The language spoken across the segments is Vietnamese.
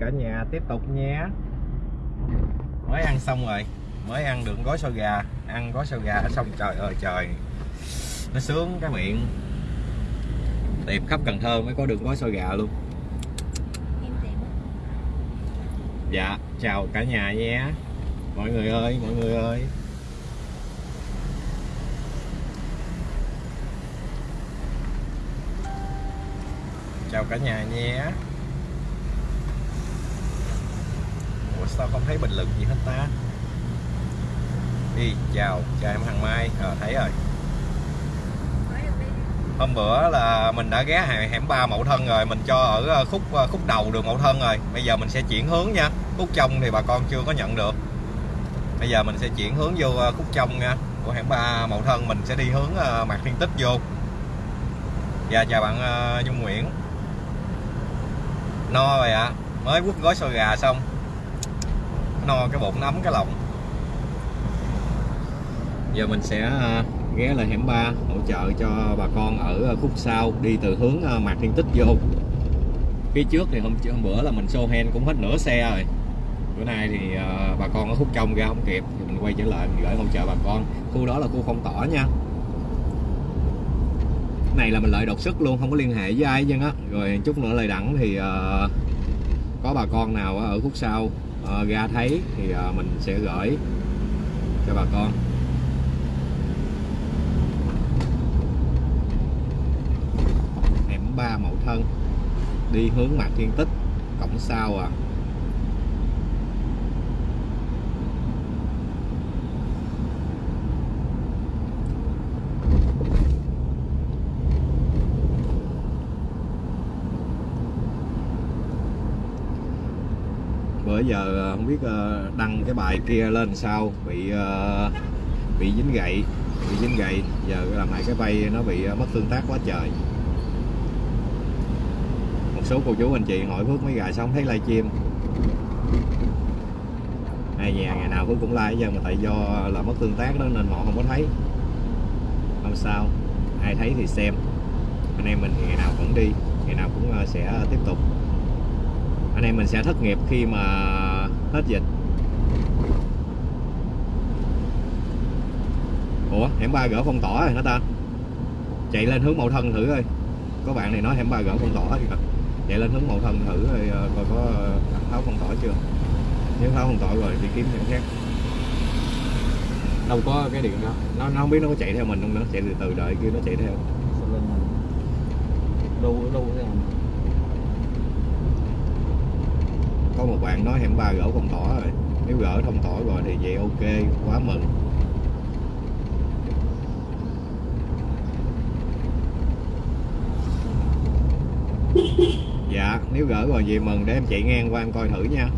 cả nhà tiếp tục nhé. Mới ăn xong rồi. Mới ăn được gói xôi gà. Ăn gói xôi gà xong trời ơi trời. Nó sướng cái miệng. Tiệm khắp Cần Thơ mới có được gói xôi gà luôn. Dạ chào cả nhà nhé. Mọi người ơi mọi người ơi. Chào cả nhà nhé ủa sao không thấy bình luận gì hết ta? Đi chào chào em thằng mai. À, thấy rồi. Hôm bữa là mình đã ghé hẻm ba Mậu Thân rồi mình cho ở ờ, khúc ờ, khúc đầu đường Mậu Thân rồi. Bây giờ mình sẽ chuyển hướng nha. Khúc trong thì bà con chưa có nhận được. Bây giờ mình sẽ chuyển hướng vô khúc trong nha của hẻm ba Mậu Thân. Mình sẽ đi hướng mặt Thiên Tích vô. Dạ chào bạn Dung Nguyễn. No rồi ạ. Mới quất gói xôi gà xong no cái bụng nó ấm cái lòng. Giờ mình sẽ à, ghé lại hẻm 3 hỗ trợ cho bà con ở à, khúc sau đi từ hướng à, Mạc Thiên Tích vô. Phía trước thì hôm hôm bữa là mình show hen cũng hết nửa xe rồi. Bữa nay thì bà con ở khúc trong ra không kịp thì mình quay trở lại mình gửi hỗ trợ bà con. Khu đó là khu phong tỏa nha. Cái này là mình lợi đột xuất luôn không có liên hệ với ai hết á. Rồi chút nữa lời đẳng thì uh, có bà con nào ở khúc sau. Ờ, ra thấy thì ờ, mình sẽ gửi cho bà con. Hẻm ba Mậu Thân đi hướng Mạc Thiên Tích, cổng sau à. Bữa giờ ờ, không biết ờ, đăng cái bài kia lên sao, bị ờ, bị dính gậy, bị dính gậy. Giờ làm lại cái bay nó bị mất tương tác quá trời. Một số cô chú anh chị hỏi Phước mấy gà xong thấy livestream. Ai nhà, ngày nào Phước cũng like giờ mà tại do là mất tương tác đó nên họ không có thấy. Không sao. Ai thấy thì xem. Anh em mình ngày nào cũng đi, ngày nào cũng sẽ tiếp tục anh em mình sẽ thất nghiệp khi mà hết dịch. Ủa hẻm ba gỡ phong tỏa rồi hả ta? Chạy lên hướng mậu thân thử coi. Có bạn này nói hẻm ba gỡ phong tỏa thì chạy lên hướng mậu thân thử rồi ờ, coi có tháo phong tỏa chưa? Nếu tháo phong tỏa rồi thì kiếm hẻm khác. Đâu có cái điện đâu nó, nó không biết nó có chạy theo mình không nữa chạy từ từ đợi kia nó chạy theo. Đâu đâu thế mình có một bạn nói hẻm ba gỡ không tỏ rồi. Nếu gỡ thông tỏ rồi thì vậy ok, quá mừng. Dạ nếu gỡ rồi vậy mừng, để em chạy ngang qua em coi thử nha.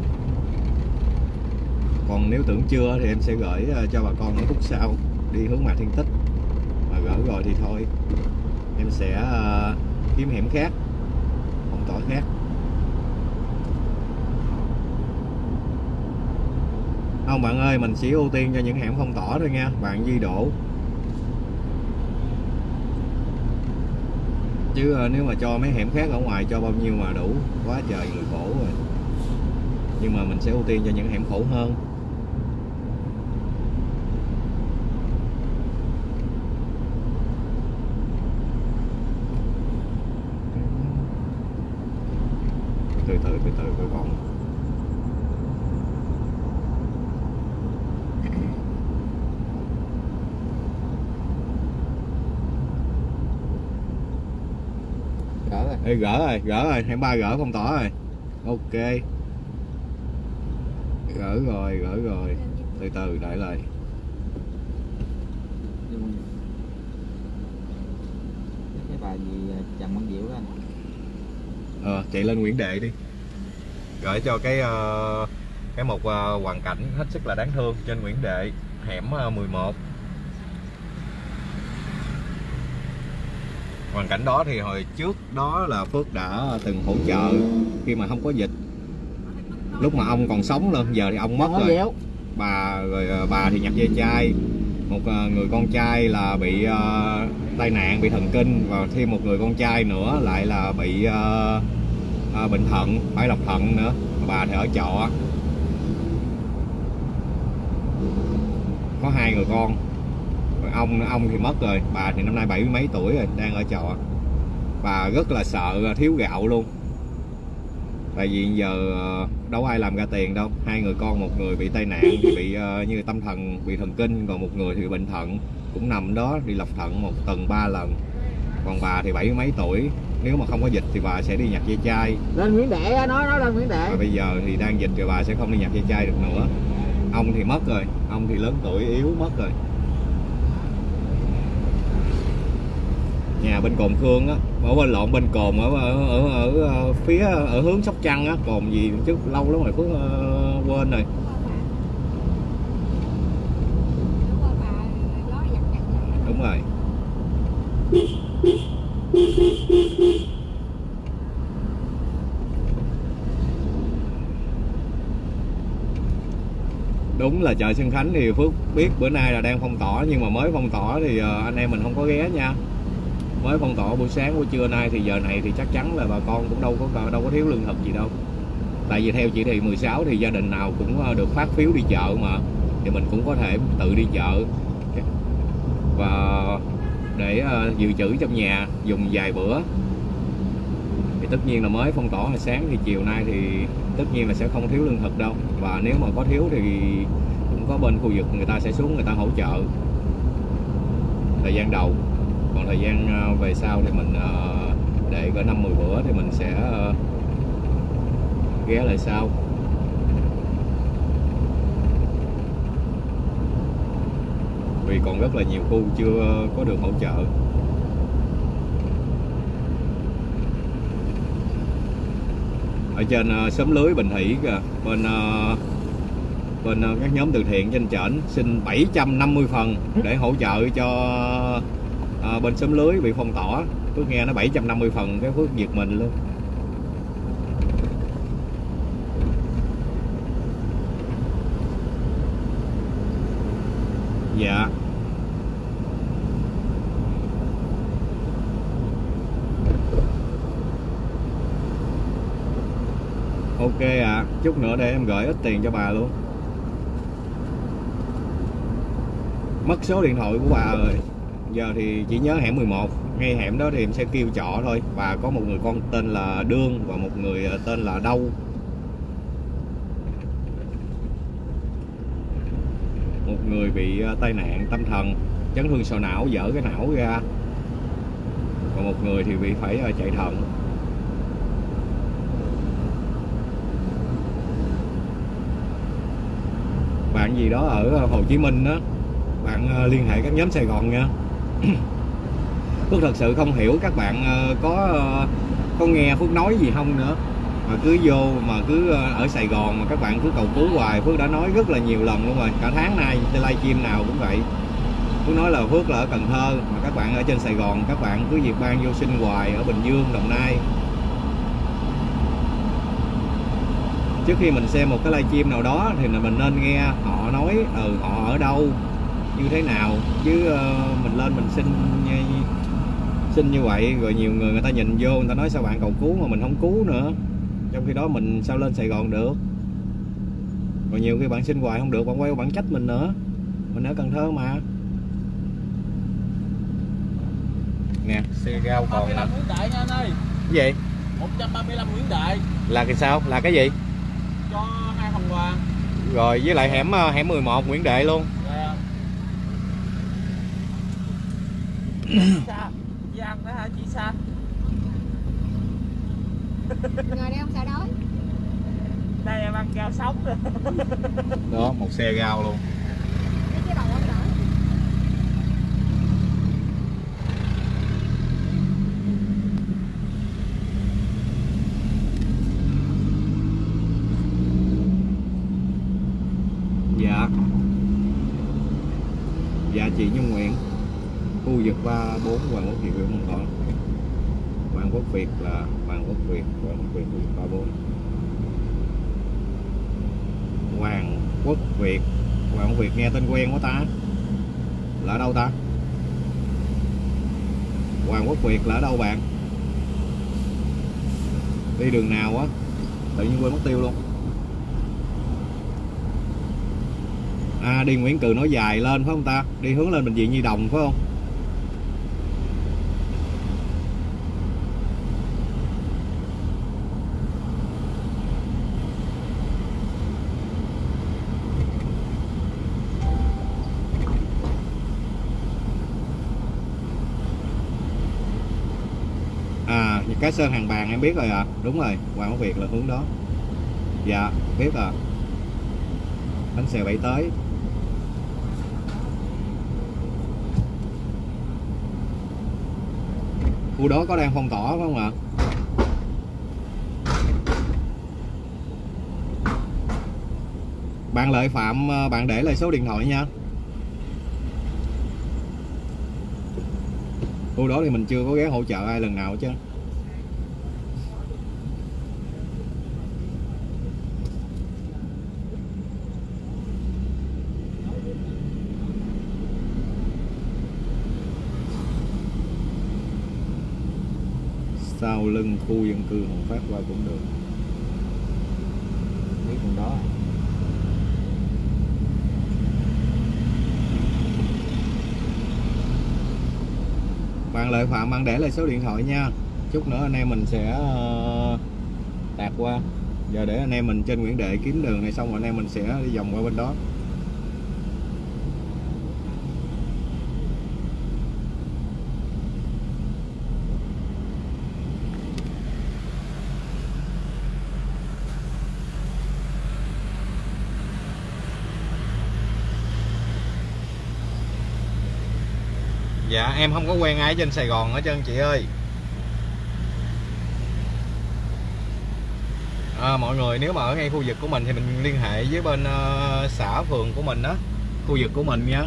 Còn nếu tưởng chưa thì em sẽ gửi ờ, cho bà con ở khúc sau, đi hướng mạc thiên tích. Mà gỡ rồi thì thôi, em sẽ ờ, kiếm hẻm khác không tỏ khác. Không, bạn ơi, mình chỉ ưu tiên cho những hẻm phong tỏa thôi nha. Bạn Duy đổ chứ ờ, nếu mà cho mấy hẻm khác ở ngoài, cho bao nhiêu mà đủ, quá trời người khổ rồi. Nhưng mà mình sẽ ưu tiên cho những hẻm khổ hơn từ từ từ từ coi còn gỡ rồi Ê, gỡ rồi gỡ rồi hẻm ba gỡ phong tỏa rồi. Ok. Gỡ rồi gỡ rồi. Từ từ đợi lại. Cái bài gì à, Trần Văn Diệu đó anh? Ờ chạy lên Nguyễn Đệ đi. Gửi cho cái ờ, cái một ờ, hoàn cảnh hết sức là đáng thương trên Nguyễn Đệ hẻm ờ, 11 hoàn cảnh đó thì hồi trước đó là Phước đã từng hỗ trợ khi mà không có dịch. Lúc mà ông còn sống luôn giờ thì ông mất rồi. bà rồi ờ, bà thì nhập dây chai một ờ, người con trai là bị ờ, tai nạn bị thần kinh và thêm một người con trai nữa lại là bị ờ, à, Bình Thuận bãi Lộc Thuận nữa. Bà thì ở trọ. Có hai người con ông ông thì mất rồi. Bà thì năm nay bảy mấy tuổi rồi đang ở trọ. Bà rất là sợ thiếu gạo luôn. Tại vì giờ ờ, đâu ai làm ra tiền đâu. Hai người con một người bị tai nạn thì bị ờ, như tâm thần bị thần kinh còn một người thì bị bệnh thận. Cũng nằm đó đi lọc thận một tuần ba lần. Còn bà thì bảy mấy tuổi. Nếu mà không có dịch thì bà sẽ đi nhặt dây chai. Lên Nguyễn Đệ nói nói lên Nguyễn Đệ. Và bây giờ thì đang dịch rồi bà sẽ không đi nhặt dây chai được nữa. Ông thì mất rồi. Ông thì lớn tuổi yếu mất rồi nhà bên cồn khương á ở bên lộn bên cồn ở ở, ở, ở, ờ, phía ở hướng sóc trăng á cồn gì chứ lâu lắm rồi phước uh, quên rồi. Đúng rồi. Đúng là chợ sơn Khánh thì Phước biết bữa nay là đang phong tỏa nhưng mà mới phong tỏa thì ờ, anh em mình không có ghé nha mới phong tỏa buổi sáng, buổi trưa nay thì giờ này thì chắc chắn là bà con cũng đâu có đâu có thiếu lương thực gì đâu. Tại vì theo chỉ thị 16 thì gia đình nào cũng ờ, được phát phiếu đi chợ mà. Thì mình cũng có thể tự đi chợ. Và để ờ, dự trữ trong nhà dùng vài bữa. Thì tất nhiên là mới phong tỏa hồi sáng thì chiều nay thì tất nhiên là sẽ không thiếu lương thực đâu. Và nếu mà có thiếu thì cũng có bên khu vực người ta sẽ xuống người ta hỗ trợ. Thời gian đầu còn thời gian ờ, về sau thì mình ờ, để cỡ năm 10 bữa thì mình sẽ ờ, ghé lại sau. Vì còn rất là nhiều khu chưa có được hỗ trợ. Ở trên xóm lưới Bình Thủy kìa, bên bên các nhóm từ thiện trên trển xin 750 phần để hỗ trợ cho à, bên xóm lưới bị phong tỏa Phước nghe nó 750 phần cái Phước giật mình luôn. Dạ. Ok ạ chút nữa để em gửi ít tiền cho bà luôn. Mất số điện thoại của bà rồi giờ thì chỉ nhớ hẻm 11 ngay hẻm đó thì em sẽ kêu trọ thôi. Và có một người con tên là Đương và một người ờ, tên là Đâu một người bị ờ, tai nạn tâm thần. Chấn thương sọ não, dở cái não ra. Còn một người thì bị phải ờ, chạy thận. Bạn gì đó ở Hồ Chí Minh đó bạn liên hệ các nhóm Sài Gòn nha. Phước thật sự không hiểu các bạn ờ, có ờ, có nghe Phước nói gì không nữa. Mà cứ vô mà cứ ờ, ở Sài Gòn mà các bạn cứ cầu cứu hoài, Phước đã nói rất là nhiều lần luôn rồi. Cả tháng nay trên livestream nào cũng vậy. Phước nói là Phước là ở Cần Thơ, mà các bạn ở trên Sài Gòn, các bạn cứ việc ban vô sinh hoài ở Bình Dương, Đồng Nai. Trước khi mình xem một cái livestream nào đó thì là mình nên nghe họ nói ừ họ ở đâu như thế nào? Chứ ờ, mình lên mình xin như- xin như vậy rồi nhiều người người ta nhìn vô người ta nói sao bạn cầu cứu mà mình không cứu nữa. Trong khi đó mình sao lên Sài Gòn được? Rồi nhiều khi bạn xin hoài không được bạn quay qua bạn trách mình nữa. Mình ở Cần Thơ mà. Nè. Xe rau còn nè 35 Nguyễn Đại nha anh ơi. Cái gì? 135 Nguyễn Đại. Là cái sao? Là cái gì? Cho hai phần quà. Rồi với lại hẻm ờ, hẻm 11 Nguyễn Đệ luôn. Dạ. Sa, với ăn đó hả chị Sa? Ngồi đây không sợ đói. Đây em ăn rau sống rồi. đó một xe rau luôn Lấy cái đầu ông đỡ. dạ dạ chị Nhung Nguyện khu vực 34 Hoàng Quốc Việt Nguyễn Văn Thọ. Hoàng Quốc Việt là Hoàng Quốc Việt, Hoàng Quốc Việt 34 Hoàng Quốc Việt, Hoàng Quốc Việt nghe tên quen quá ta. Là ở đâu ta? Hoàng Quốc Việt là ở đâu bạn? Đi đường nào á? Tự nhiên quên mất tiêu luôn. À đi Nguyễn Cừ nói dài lên phải không ta? Đi hướng lên bệnh viện Nhi Đồng phải không? Cái sơn hàng bàn em biết rồi ạ. À. Đúng rồi, Hoàng Quốc Việt là hướng đó. Dạ, biết à. Bánh xèo bảy tới. Khu đó có đang phong tỏa phải không ạ? Bạn Lợi Phạm, ờ, bạn để lại số điện thoại nha. Khu đó thì mình chưa có ghé hỗ trợ ai lần nào chứ. Sau lưng khu dân cư Hồng Phát qua cũng được. Biết con đó. Bạn lợi phạm bạn để lại số điện thoại nha. Chút nữa anh em mình sẽ ờ, tạt qua. Giờ để anh em mình trên Nguyễn Đệ kiếm đường này xong rồi anh em mình sẽ đi vòng qua bên đó Dạ em không có quen ai trên Sài Gòn hết trơn chị ơi. À, Mọi người nếu mà ở ngay khu vực của mình thì mình liên hệ với bên uh, xã phường của mình đó Khu vực của mình nha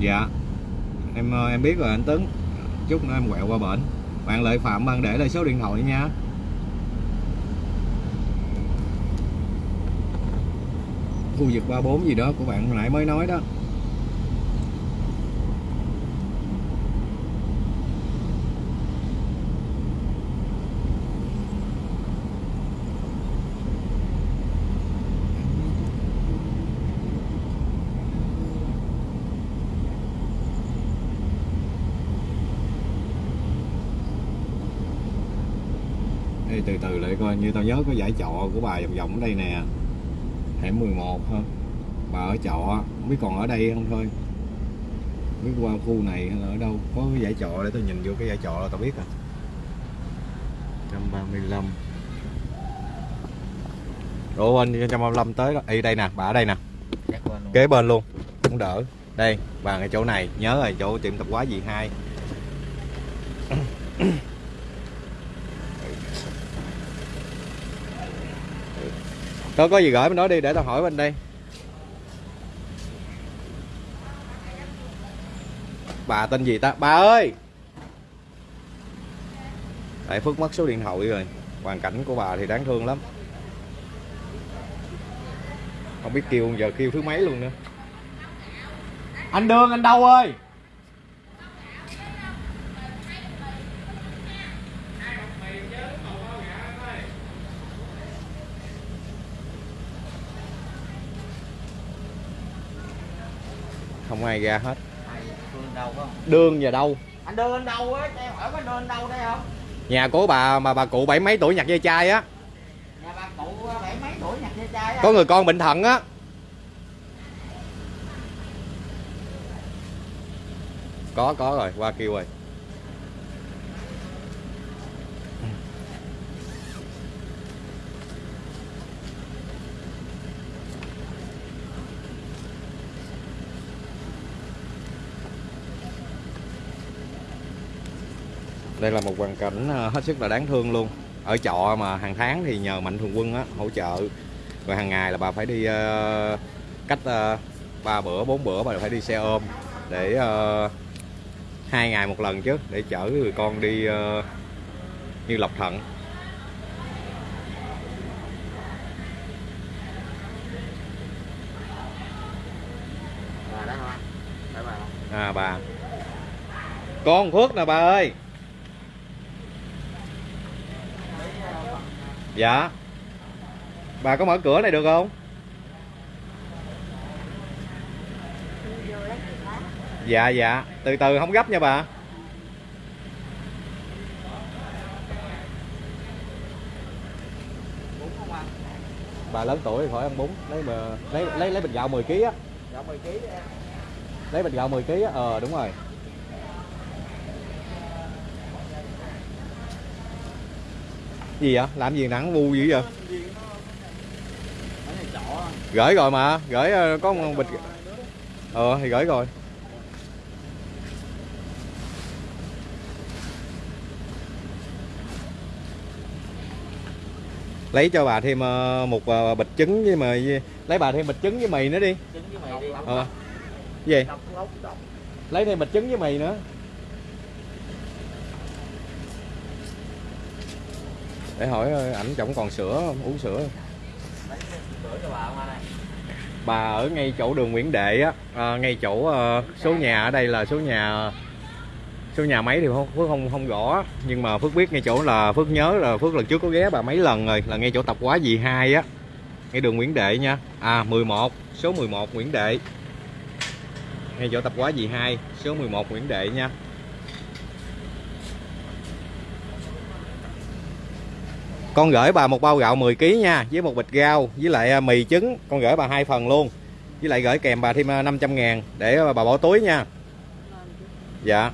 dạ em ờ, em biết rồi anh Tuấn chút nữa em quẹo qua bệnh bạn lợi phạm bạn để lại số điện thoại nha. Khu vực 34 gì đó của bạn nãy mới nói đó. Đây từ từ lại coi như tao nhớ có giải trọ của bà vòng vòng ở đây nè hẻm 11 ha bà ở trọ không biết còn ở đây không thôi không biết qua khu này hay là ở đâu có cái giải trọ để tao nhìn vô cái giải trọ là tao biết à 135 Ủa anh 135 tới đó. Ê đây nè, bà ở đây nè. Luôn. Kế bên luôn. Cũng đỡ. Đây, bà ngay chỗ này, nhớ rồi, chỗ tiệm tạp hóa gì hai. Có có gì gửi bên đó đi, để tao hỏi bên đây. Bà tên gì ta? Bà ơi. Tại Phước mất số điện thoại rồi. Hoàn cảnh của bà thì đáng thương lắm. Không biết kêu giờ kêu thứ mấy luôn nữa. Anh đương anh đâu ơi? Không ai ra hết. Đường về đâu? anh đưa anh đâu á cho em hỏi có đưa anh đâu đây không Nhà của bà mà bà cụ bảy mấy tuổi nhặt dây chai á, nhà bà cụ bảy mấy tuổi nhặt dây chai á có người con bệnh thận á. Có có rồi, qua kêu rồi. Đây là một hoàn cảnh ờ, hết sức là đáng thương luôn. Ở trọ mà hàng tháng thì nhờ mạnh thường quân á hỗ trợ. Rồi hàng ngày là bà phải đi ờ, cách ờ, ba bữa bốn bữa bà phải đi xe ôm để hai ngày một lần chứ để chở người con đi như lọc thận. À bà. Con phước nè bà ơi dạ. Bà có mở cửa này được không? Dạ dạ. Từ từ không gấp nha bà. Bà lớn tuổi thì khỏi ăn bún. Lấy mà lấy lấy lấy bình gạo 10 kg á. Gạo 10 kg em lấy bình gạo 10 kg á. Ờ đúng rồi gì vậy? Làm gì nắng vu dữ vậy? Gửi rồi mà. Gửi ờ, có một bịch. Ờ thì gửi rồi. Lấy cho bà thêm ờ, một ờ, bịch trứng với mì lấy bà thêm bịch trứng với mì nữa đi. Trứng với mì đi. Ờ. Gì? Lấy thêm bịch trứng với mì nữa để hỏi ờ, ảnh chồng còn sữa không? uống sữa. Bà ở ngay chỗ đường Nguyễn Đệ á. À, ngay chỗ ờ, số nhà ở đây là số nhà số nhà mấy thì không Phước không không rõ nhưng mà Phước biết ngay chỗ là Phước nhớ là Phước lần trước có ghé bà mấy lần rồi là ngay chỗ tập quá dì hai á. Ngay đường Nguyễn Đệ nha. À 11 số 11 Nguyễn Đệ. Ngay chỗ tập quá dì hai số 11 Nguyễn Đệ nha. Con gửi bà một bao gạo 10 kg nha với một bịch rau với lại à, mì trứng. Con gửi bà hai phần luôn. Với lại gửi kèm bà thêm à, 500 ngàn để bà bỏ túi nha. Dạ.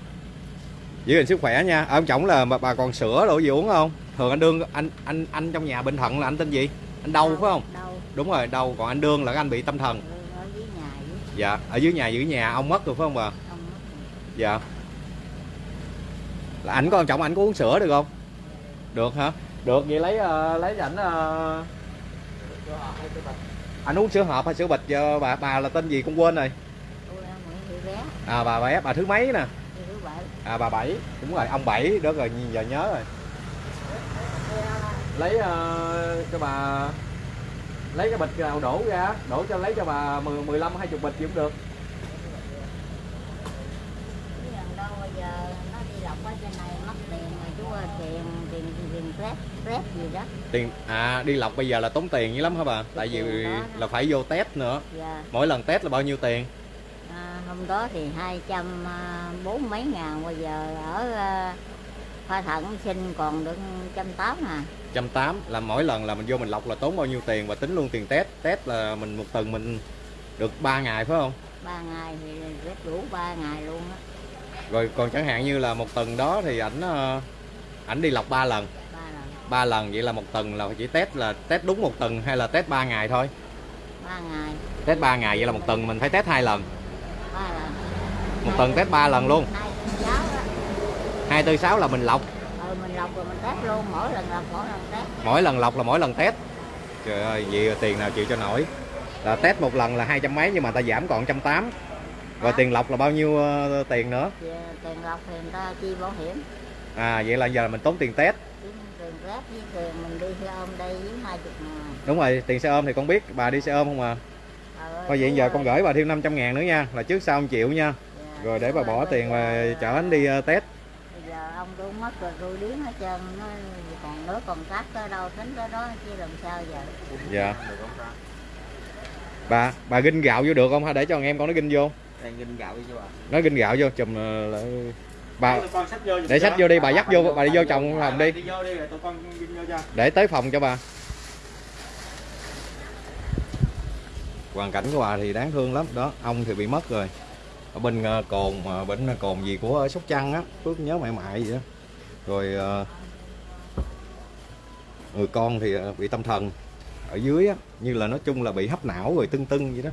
Giữ gìn sức khỏe nha. Ở ông chồng là bà, bà còn sữa đồ gì uống không? Thường anh đương anh anh anh trong nhà bệnh thận là anh tên gì? Anh đâu phải không? Đâu đúng rồi đâu còn anh đương là anh bị tâm thần. Ừ, ở dưới nhà với dạ ở dưới nhà giữ nhà. Ông mất rồi phải không bà? Ông mất rồi. dạ. Là ảnh có ông chồng ảnh có uống sữa được không? Được hả được vậy lấy ờ, lấy ảnh ờ, cái bịch anh uống sữa hộp hay sữa bịch? Cho bà bà là tên gì cũng quên rồi. À bà bé bà thứ mấy nè? À bà bảy. Đúng rồi ông bảy đó rồi giờ nhớ rồi. Lấy ờ, cho bà lấy cái bịch nào đổ ra đổ cho lấy cho bà 10 15 20 bịch gì cũng được Chứ lần đâu bây giờ nó đi lọc ở trên này mất tiền rồi chú ơi tiền tiền tiền rét gì đó. Tiền à đi lọc bây giờ là tốn tiền dữ lắm hả bà? Tại vì đó. là phải vô test nữa. Dạ. Mỗi lần test là bao nhiêu tiền? À, hôm đó thì hai trăm à, bốn mấy ngàn bây giờ ở à, khoa thận sinh còn được trăm tám à. Trăm tám là mỗi lần là mình vô mình lọc là tốn bao nhiêu tiền và tính luôn tiền test test là mình một tuần mình được 3 ngày phải không? Ba ngày thì rất đủ ba ngày luôn á. Rồi còn chẳng hạn như là một tuần đó thì ảnh ờ, ảnh đi lọc 3 lần ba lần vậy là một tuần là chỉ test là test đúng một tuần hay là test 3 ngày thôi? Ba ngày. Test 3 ngày vậy là một tuần mình phải test hai lần? Ba lần. Một tuần test 3 lần luôn? Hai tuần giáo đó. Hai tư sáu là mình lọc? Ừ mình lọc rồi mình test luôn mỗi lần lọc mỗi lần test. Mỗi lần lọc là mỗi lần test? Trời ơi vậy tiền nào chịu cho nổi? Là test một lần là hai trăm mấy nhưng mà ta giảm còn trăm tám. Rồi tiền lọc là bao nhiêu ờ, tiền nữa? Thì tiền lọc thì người ta chi bảo hiểm. À vậy là giờ mình tốn tiền test Test với tiền mình đi xe ôm đây hai chục ngàn. Đúng rồi tiền xe ôm thì con biết bà đi xe ôm không à? Thôi vậy giờ con gửi bà thêm 500 ngàn nữa nha là trước sau 1 triệu nha. Dạ, rồi để bà bỏ tiền giờ- chở anh đi ờ, test. Bây giờ ông tôi mất rồi tôi điếng hết trơn nó còn nữa còn cắt tới đâu tính tới đó chứ làm sao giờ? Dạ. Bà bà ginh gạo vô được không? Hay để cho thằng em con nó ginh vô. Đang ginh gạo đi cho bà. Nó ginh gạo vô chùm ờ, lại- bà để xách vô đi bà dắt vô bà đi vô chồng phòng đi. đi vô đi rồi tụi con ginh vô cho để tới phòng cho bà. Hoàn cảnh của bà thì đáng thương lắm. Đó ông thì bị mất rồi. Ở bên ờ, cồn ờ, bệnh cồn gì của ở sóc trăng á phước nhớ mẹ mại vậy đó. Rồi ờ, người con thì ờ, bị tâm thần ở dưới á như là nói chung là bị hấp não rồi tưng tưng vậy đó.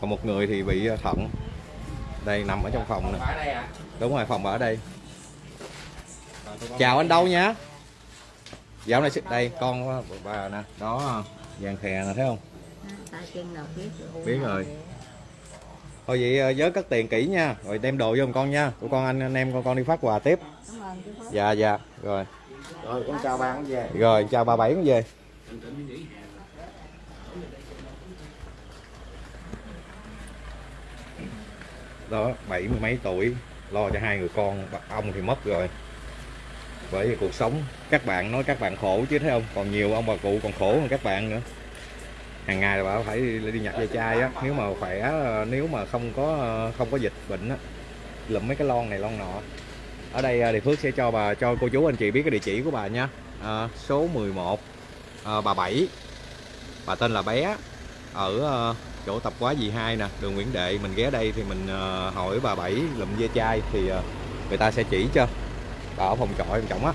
Còn một người thì bị ờ, thận đây nằm ở trong phòng nè. Đúng rồi phòng bà ở đây. Chào anh đâu nha dạo này đây con của bà nè. Đó vàng khè nè thấy không? Biết rồi. Biết rồi. thôi vậy ờ, nhớ cất tiền kỹ nha. Rồi đem đồ vô giùm con nha. Tụi con anh anh em con con đi phát quà tiếp. Dạ dạ. Rồi. Rồi con chào bạn về. Rồi chào bà bảy con về đó bảy mươi mấy tuổi lo cho hai người con ông thì mất rồi. Bởi vì cuộc sống các bạn nói các bạn khổ chứ thấy không? Còn nhiều ông bà cụ còn khổ hơn các bạn nữa. Hàng ngày là bà phải đi, đi nhặt ve chai á nếu mà khỏe nếu mà không có không có dịch bệnh á lụm mấy cái lon này lon nọ. Ở đây à, thì Phước sẽ cho bà cho cô chú anh chị biết cái địa chỉ của bà nha. À, số 11 à, bà Bảy. Bà tên là bé ở à, chỗ tập quá dì hai nè đường Nguyễn Đệ mình ghé đây thì mình à, hỏi bà Bảy lụm ve chai thì à, người ta sẽ chỉ cho. Bà ở phòng trọ em trọng á.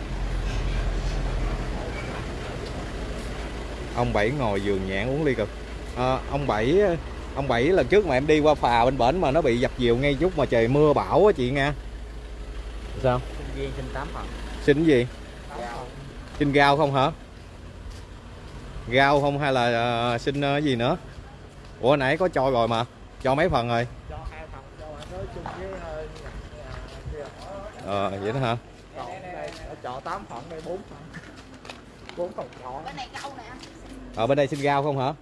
Ông Bảy ngồi giường nhãn uống ly cực. À, ông Bảy ông Bảy lần trước mà em đi qua phà bên bển mà nó bị dập dìu ngay chút mà trời mưa bão á chị nha sao? Sinh tám phần xin gì? Xin gao không hả? Gao không hay là ờ, xin ờ, cái gì nữa ủa nãy có cho rồi mà. Cho mấy phần rồi? Cho hai phần cho bạn nói chung với ờ, ờ vậy đó hả? Còn đây 8 phần đây 4 phần. 4 phần trọ bên này câu nè. Anh ở bên đây xin gao không hả?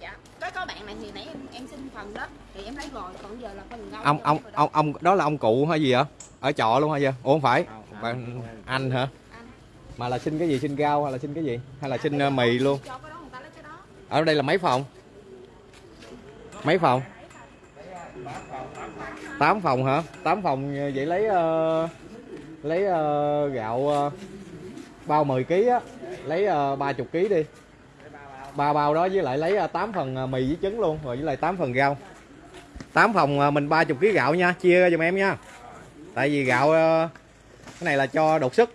Dạ có có bạn này thì nãy em, em xin phần đó. Thì em lấy rồi còn giờ là phần rau ông ông ông ông đó là ông cụ hay gì hả? Ở trọ luôn hay gì? Ủa không phải. Không, bạn không. anh hả? Anh. mà là xin cái gì? Xin gao hay là xin cái gì? Hay là xin ờ, mì luôn? cho cái đó người ta lấy cái đó. Ở đây là mấy phòng mấy phòng? 8 phòng hả? 8 phòng ờ, vậy lấy uh, lấy uh, gạo uh, bao 10 kg á. Lấy uh, 30 kg đi. Ba bao đó với lại lấy uh, 8 phần mì với trứng luôn rồi với lại 8 phần rau. 8 phòng ờ, mình 30 kg gạo nha chia ra giùm em nha. Tại vì gạo ờ, cái này là cho đột sức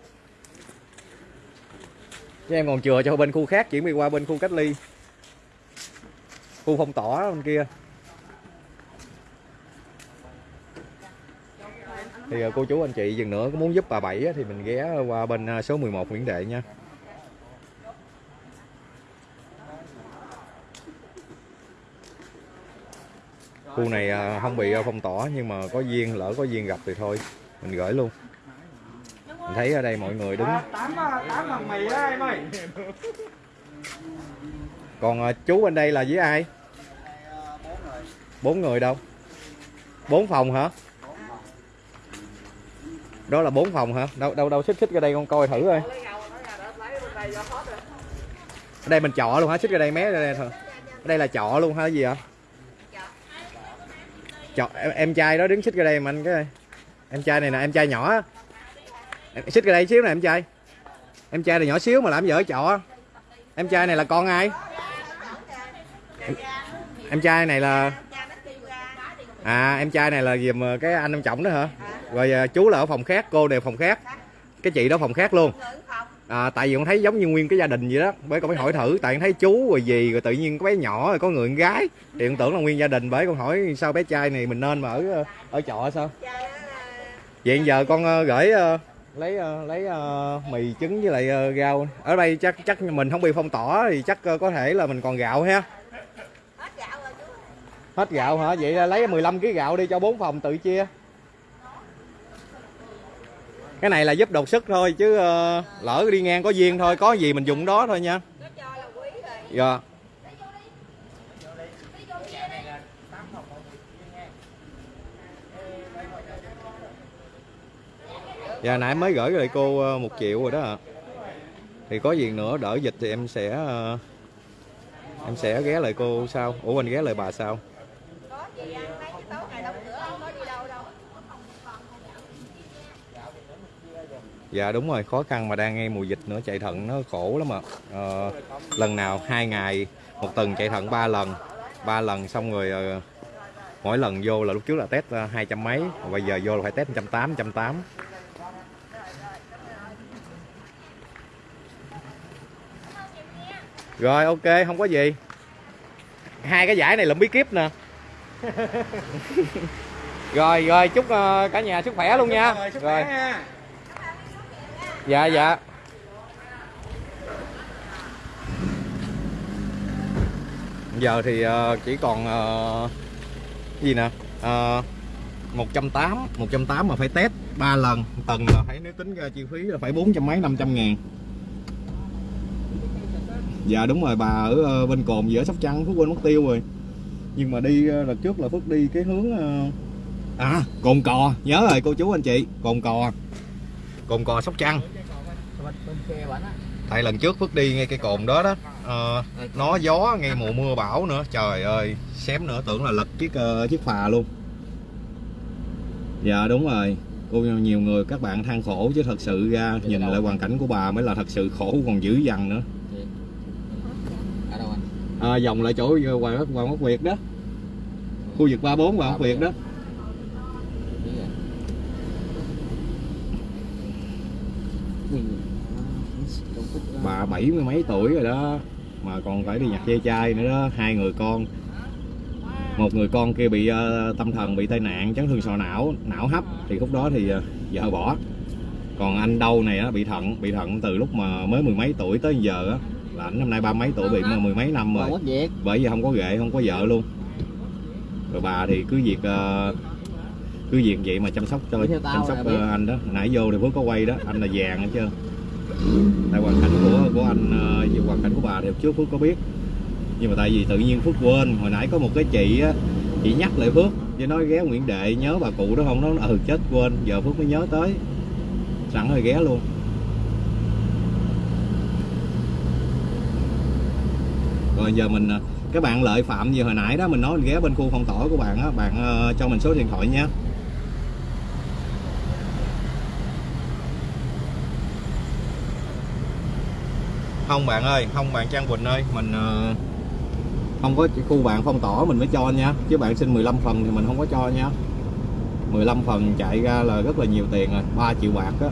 chứ em còn chừa cho bên khu khác chuyển đi qua bên khu cách ly khu phong tỏa bên kia. Thì à, cô chú anh chị dừng nữa, có muốn giúp bà bảy thì mình ghé qua bên à, số 11 Nguyễn Đệ nha. Khu này à, không bị phong tỏa, nhưng mà có duyên, lỡ có duyên gặp thì thôi, mình gửi luôn. Mình thấy ở đây mọi người đứng. Tám tám phần mì đó, em ơi còn ờ, chú bên đây là với ai? Bốn người. Đâu? Bốn phòng hả? Đó là bốn phòng hả? Đâu đâu đâu xích xích ra đây con coi thử coi. Ở đây mình trọ luôn hả? Xích ra đây mé ra đây thôi. Ở đây là trọ luôn hả? Cái gì hả trọ em, em trai đó đứng xích ra đây mà anh cái em trai này nè em trai nhỏ. Em- xích ra đây xíu nè em trai. Em trai này nhỏ xíu mà làm vợ trọ? Em trai này là con ai? Em, em trai này là à em trai này là giùm ờ, cái anh ông trọng đó hả? Rồi ờ, chú là ở phòng khác cô đều phòng khác. Cái chị đó phòng khác luôn. À, tại vì con thấy giống như nguyên cái gia đình vậy đó. Bởi con mới hỏi thử tại con thấy chú rồi gì rồi tự nhiên có bé nhỏ rồi có người con gái. Thì con tưởng là nguyên gia đình bởi con hỏi sao bé trai này mình nên mà ở ờ, ở trọ sao? Vậy giờ con gửi lấy lấy mì trứng với lại gạo. rau. Ở đây chắc chắc mình không bị phong tỏa thì chắc có thể là mình còn gạo ha hết gạo hả? Vậy lấy 15 kg gạo đi cho bốn phòng tự chia. Cái này là giúp đột sức thôi chứ ờ, lỡ đi ngang có duyên thôi có gì mình dùng đó thôi nha. Dạ. Dạ nãy mới gửi lại cô ờ, một triệu rồi đó ạ. Thì có gì nữa đỡ dịch thì em sẽ ờ, em sẽ ghé lại cô sau. Ủa anh ghé lại bà sau gì ăn mấy cái tối ngày đóng cửa không có đi đâu đâu Dạ đúng rồi, khó khăn mà đang ngay mùa dịch nữa, chạy thận nó khổ lắm ạ. Ờ, lần nào hai ngày, một tuần chạy thận ba lần, ba lần xong rồi ờ, mỗi lần vô là lúc trước là test ờ, hai trăm mấy, bây giờ vô là phải test trăm tám, trăm tám. Rồi ok, không có gì. Hai cái giải này lụm bí kíp nè. rồi rồi chúc ờ, cả nhà sức khỏe luôn nha. Rồi. dạ dạ. Giờ thì ờ, chỉ còn ờ, gì nè? Uh, 180 180 mà phải test ba lần. Tầng là phải nếu tính ra chi phí là phải bốn trăm mấy năm trăm ngàn. Dạ đúng rồi bà ở bên cồn giữa sóc trăng phước quên mất tiêu rồi nhưng mà đi ờ, lần trước là phước đi cái hướng ờ, à cồn cò. Nhớ rồi cô chú anh chị cồn cò. Cồn cò sóc trăng. Tại lần trước phước đi ngay cái cồn đó đó à, nó gió ngay mùa mưa bão nữa. Trời ơi xém nữa tưởng là lật chiếc chiếc phà luôn. Dạ đúng rồi. Cô nhiều người các bạn than khổ chứ thật sự ra nhìn lại hoàn cảnh của bà mới là thật sự khổ còn dữ dằn nữa à, vòng lại chỗ ờ, hoàng quốc hoàng quốc việt đó. Khu vực 34 hoàng quốc việt đó. Bà bảy mươi mấy tuổi rồi đó mà còn phải đi nhặt dây chai nữa đó. Hai người con. Một người con kia bị uh, tâm thần bị tai nạn chấn thương sọ não não hấp. Thì lúc đó thì uh, vợ bỏ. Còn anh đâu này á bị thận bị thận từ lúc mà mới mười mấy tuổi tới giờ á là ảnh năm nay ba mấy tuổi bị mà mười mấy năm rồi. Bởi vì không có ghệ không có vợ luôn. Rồi bà thì cứ việc ờ, cứ việc vậy mà chăm sóc cho chăm sóc ờ, anh đó. Nãy vô thì phước có quay đó anh là vàng hết trơn. Tại hoàn cảnh của của anh về hoàn cảnh của bà thì trước phước có biết. Nhưng mà tại vì tự nhiên phước quên hồi nãy có một cái chị á chị nhắc lại phước với nói ghé nguyễn đệ nhớ bà cụ đó không? Nó ừ chết quên. Giờ phước mới nhớ tới. Sẵn rồi ghé luôn rồi giờ mình ờ, các bạn lợi phạm gì hồi nãy đó, mình nói mình ghé bên khu phong tỏa của bạn á, bạn ờ, cho mình số điện thoại nha. Không bạn ơi không bạn Trang Quỳnh ơi, mình không có khu bạn phong tỏa mình mới cho nha, chứ bạn xin 15 phần thì mình không có cho nha. 15 phần chạy ra là rất là nhiều tiền rồi 3 triệu bạc á.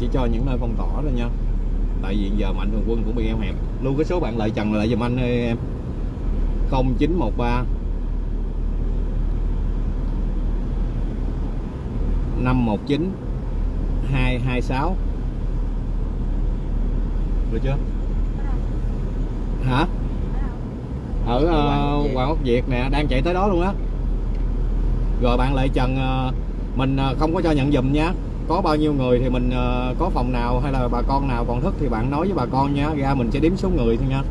Chỉ cho những nơi phong tỏa thôi nha. Tại vì giờ mạnh thường quân cũng bị eo hẹp. Lưu cái số bạn lợi trần lại giùm anh ơi em. 0913 519 226 được chưa? Hả? Ở uh, Hoàng Quốc Việt nè đang chạy tới đó luôn á. Rồi bạn lại Trần ờ, mình ờ, không có cho nhận dùm nha có bao nhiêu người thì mình ờ, có phòng nào hay là bà con nào còn thức thì bạn nói với bà con nha. Ra mình sẽ đếm số người thôi nha.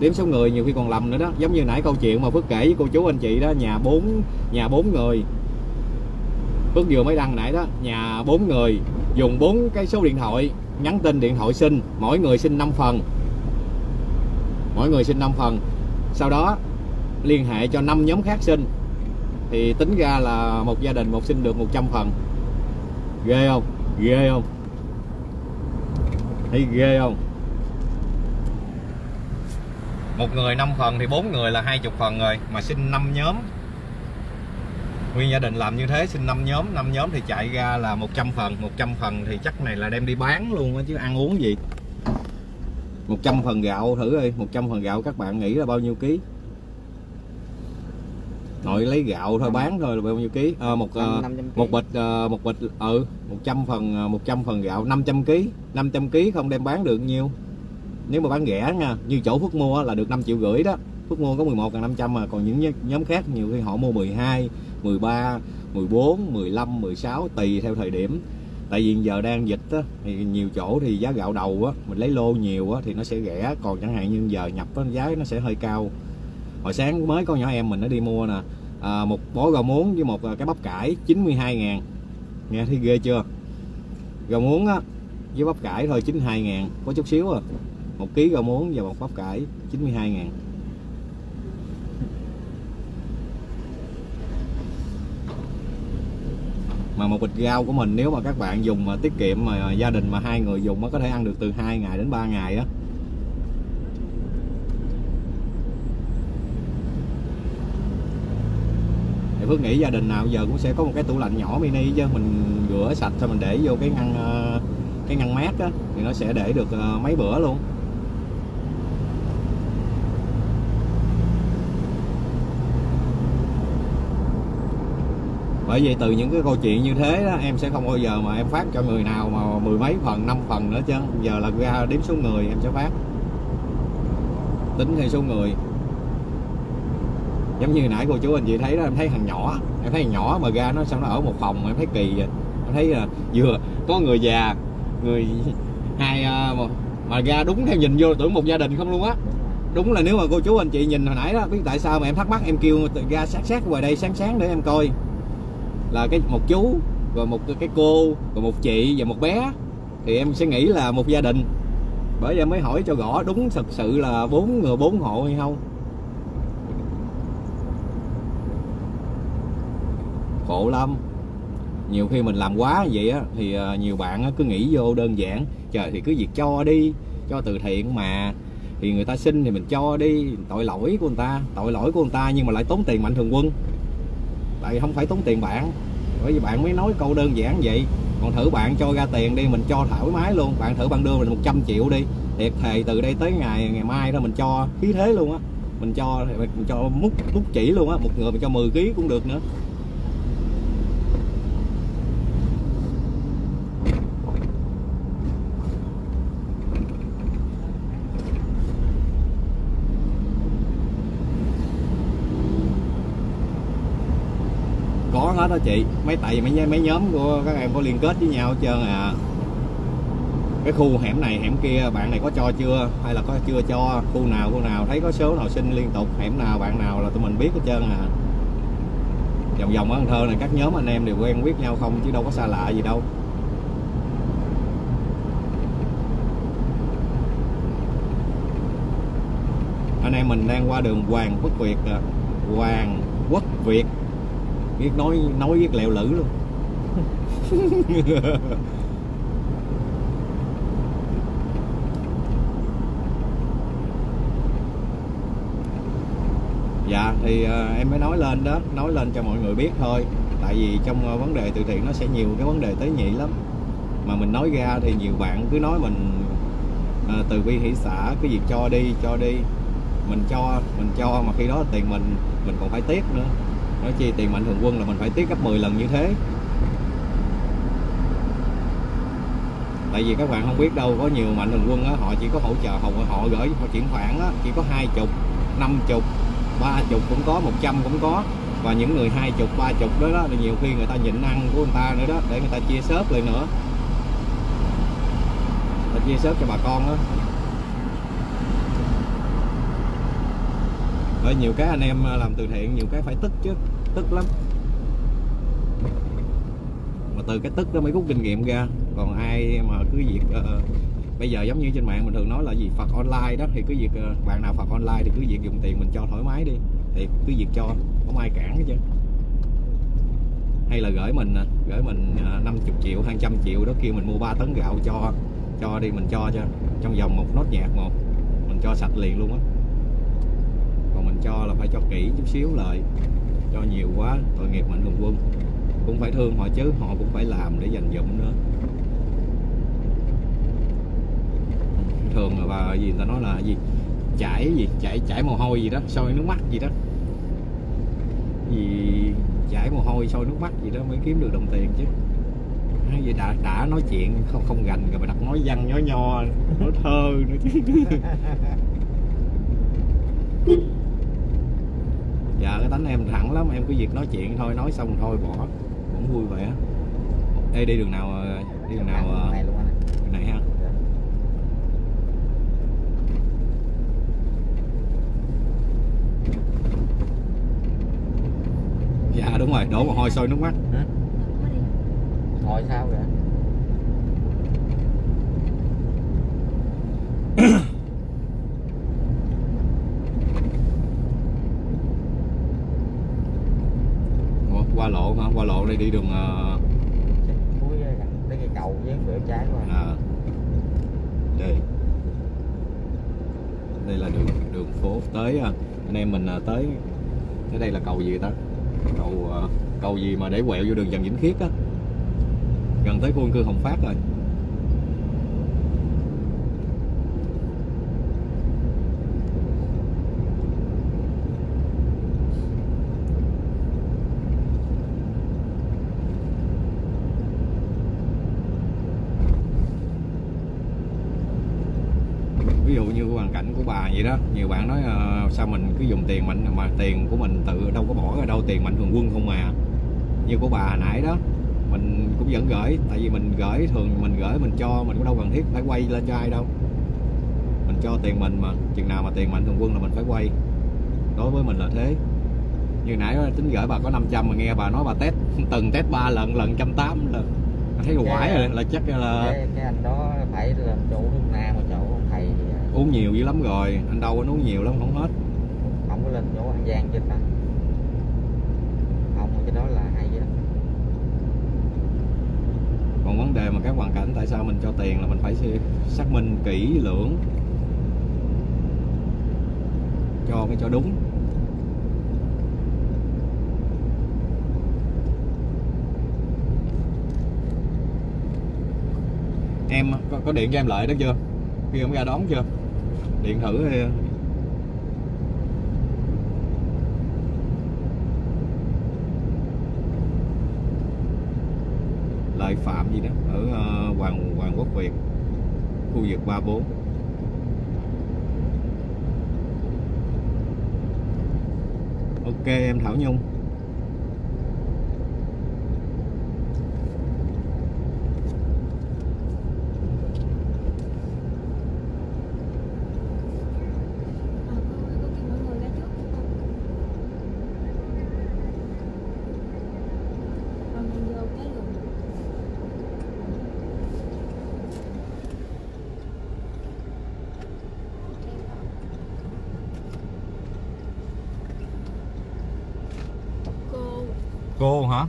Đếm số người nhiều khi còn lầm nữa đó. Giống như nãy câu chuyện mà Phước kể với cô chú anh chị đó, nhà bốn nhà bốn người. Phước vừa mới đăng nãy đó, nhà bốn người, dùng bốn cái số điện thoại, nhắn tin điện thoại xin, mỗi người xin 5 phần. Mỗi người xin 5 phần. Sau đó, liên hệ cho 5 nhóm khác xin. Thì tính ra là một gia đình, một xin được 100 phần ghê không? Ghê không? Thấy ghê không? Một người 5 phần thì bốn người là 20 phần rồi, mà xin 5 nhóm. Nguyên gia đình làm như thế, xin 5 nhóm. 5 nhóm thì chạy ra là 100 phần. 100 phần thì chắc này là đem đi bán luôn á, chứ ăn uống gì? 100 phần gạo thử đi. 100 phần gạo các bạn nghĩ là bao nhiêu ký? Nội lấy gạo thôi bán thôi là bao nhiêu ký? À, một ờ, 500 kg. một bịch ờ, một bịch ừ 100 phần ờ, 100 phần gạo 500 kg 500 kg không đem bán được nhiêu. Nếu mà bán rẻ nha như chỗ Phước mua là được 5 triệu rưỡi đó. Phước mua có 11 500 mà còn những nhóm- nhóm khác nhiều khi họ mua 12 13 14 15 16 tùy theo thời điểm. Tại vì giờ đang dịch á, thì nhiều chỗ thì giá gạo đầu á mình lấy lô nhiều á, thì nó sẽ rẻ còn chẳng hạn như giờ nhập á, giá nó sẽ hơi cao hồi sáng mới có nhỏ em mình nó đi mua nè. À, một bó rau muống với một à, cái bắp cải 92 ngàn. Nghe thấy ghê chưa? Rau muống á với bắp cải thôi 92 ngàn có chút xíu à. Một ký rau muống và một bắp cải 92 ngàn. Mà một bịch rau của mình nếu mà các bạn dùng mà tiết kiệm mà gia đình mà hai người dùng nó có thể ăn được từ 2 ngày đến 3 ngày á. Phước nghĩ gia đình nào giờ cũng sẽ có một cái tủ lạnh nhỏ mini chứ. Mình rửa sạch xong mình để vô cái ngăn ờ, cái ngăn mát á, thì nó sẽ để được ờ, mấy bữa luôn. Bởi vì từ những cái câu chuyện như thế đó, em sẽ không bao giờ mà em phát cho người nào mà mười mấy phần, năm phần nữa chứ. Giờ là ra đếm số người em sẽ phát. Tính theo số người giống như nãy cô chú anh chị thấy đó em thấy thằng nhỏ em thấy thằng nhỏ mà ra nó xong nó ở một phòng em thấy kỳ vậy. Em thấy là vừa có người già người hai à, mà, mà ra đúng theo nhìn vô tưởng một gia đình không luôn á. Đúng là nếu mà cô chú anh chị nhìn hồi nãy đó biết tại sao mà em thắc mắc em kêu ra sát sát ngoài đây sáng sáng để em coi. Là cái một chú rồi một cái cô rồi một chị và một bé thì em sẽ nghĩ là một gia đình. Bởi vậy em mới hỏi cho rõ đúng thật sự là bốn người bốn hộ hay không? Khổ lắm. Nhiều khi mình làm quá vậy á, thì ờ, nhiều bạn cứ nghĩ vô đơn giản, trời, thì cứ việc cho đi, cho từ thiện mà. Thì người ta xin thì mình cho đi, tội lỗi của người ta, tội lỗi của người ta nhưng mà lại tốn tiền mạnh thường quân. Tại vì không phải tốn tiền bạn, bởi vì bạn mới nói câu đơn giản vậy. Còn thử bạn cho ra tiền đi, mình cho thoải mái luôn. Bạn thử bạn đưa mình 100 triệu đi, thiệt thề từ đây tới ngày ngày mai đó mình cho khí thế luôn á. Mình cho mình cho múc múc chỉ luôn á, một người mình cho 10 kg cũng được nữa có hết đó chị. Mấy tại vì mấy mấy nhóm của các em có liên kết với nhau hết trơn à. Cái khu hẻm này, hẻm kia, bạn này có cho chưa? Hay là có chưa cho? Khu nào khu nào? Thấy có số nào xin liên tục, hẻm nào, bạn nào là tụi mình biết hết trơn à. Vòng vòng ở Cần Thơ này các nhóm anh em đều quen biết nhau không chứ đâu có xa lạ gì đâu. Anh em mình đang qua đường Hoàng Quốc Việt. À. Hoàng Quốc Việt biết nói nói biết lẹo lử luôn. Dạ thì uh, em mới nói lên đó nói lên cho mọi người biết thôi. Tại vì trong uh, vấn đề từ thiện nó sẽ nhiều cái vấn đề tế nhị lắm. Mà mình nói ra thì nhiều bạn cứ nói mình uh, từ bi hỷ xã cái việc cho đi cho đi. Mình cho mình cho mà khi đó tiền mình mình còn phải tiếc nữa nói chi tiền mạnh thường quân là mình phải tiết gấp 10 lần như thế. Tại vì các bạn không biết đâu, có nhiều mạnh thường quân á, họ chỉ có hỗ trợ, họ họ gửi, họ chuyển khoản á, chỉ có hai chục, năm chục, ba chục cũng có 100 cũng có. Và những người hai chục, ba chục đó đó, thì nhiều khi người ta nhịn ăn của người ta nữa đó, để người ta chia sớt lại nữa. Để ta chia sớt cho bà con đó Ở nhiều cái anh em à, làm từ thiện nhiều cái phải tức chứ tức lắm. Mà từ cái tức đó mới rút kinh nghiệm ra. Còn ai mà cứ việc uh, bây giờ giống như trên mạng mình thường nói là gì phạt online đó thì cứ việc uh, bạn nào phạt online thì cứ việc dùng tiền mình cho thoải mái đi. Thì cứ việc cho không ai cản hết chứ. Hay là gửi mình à, gửi mình à, uh, 50 triệu 200 triệu đó kêu mình mua 3 tấn gạo cho cho đi mình cho cho trong vòng một nốt nhạc một mình cho sạch liền luôn á cho là phải cho kỹ chút xíu lại. Cho nhiều quá, tội nghiệp mạnh thường quân. Cũng phải thương họ chứ, họ cũng phải làm để dành dụm nữa. Thường là bà gì người ta nói là gì? Chảy gì? Chảy chảy mồ hôi gì đó, sôi nước mắt gì đó. Gì chảy mồ hôi, sôi nước mắt gì đó mới kiếm được đồng tiền chứ. Vậy đã đã nói chuyện, không không gành rồi mà đặt nói văn, nói nho, nói thơ nữa chứ. dạ cái tánh em thẳng lắm em cứ việc nói chuyện thôi nói xong thôi bỏ cũng vui vẻ. Ê đi đường nào đi đường nào anh đường này ha? Dạ đúng rồi đổ mồ hôi sôi nước mắt. Thôi sao vậy Ủa, qua lộ qua đây đi đường ờ, cuối tới cây cầu với cửa trái anh. À, đây. Đây là đường đường phố tới à, anh em mình à, tới tới đây là cầu gì ta? Cầu à, cầu gì mà để quẹo vô đường Trần Vĩnh Khiết á? Gần tới khu dân cư Hồng Phát rồi ví dụ như hoàn vậy đó. Nhiều bạn nói ờ, sao mình cứ dùng tiền mạnh mà tiền của mình tự đâu có bỏ ra đâu tiền mạnh thường quân không mà như của bà nãy đó mình cũng vẫn gửi tại vì mình gửi thường mình gửi mình cho mình cũng đâu cần thiết phải quay lên cho ai đâu. Mình cho tiền mình mà chừng nào mà tiền mạnh thường quân là mình phải quay. Đối với mình là thế. Như nãy tính gửi bà có 500 mà nghe bà nói bà test từng test ba lần lần trăm tám là thấy quải rồi là chắc là cái, cái anh đó phải làm chỗ Hương Nam mà chỗ ông thầy thì, à, uống nhiều dữ lắm rồi anh đâu có uống nhiều lắm không hết. Không có lên chỗ An Giang trên đó không cái đó là hay đó còn vấn đề mà các hoàn cảnh tại sao mình cho tiền là mình phải xác minh kỹ lưỡng. Cho cái cho đúng. Em có, có điện cho em lại đó chưa? Khi em ra đón chưa điện thử hay lợi phạm gì đó, ở ờ, hoàng hoàng quốc việt, khu vực 34 ok, em thảo nhung Ờ, cô, cô kêu mọi người ra trước Còn mình vô cái luôn Cô cô hả?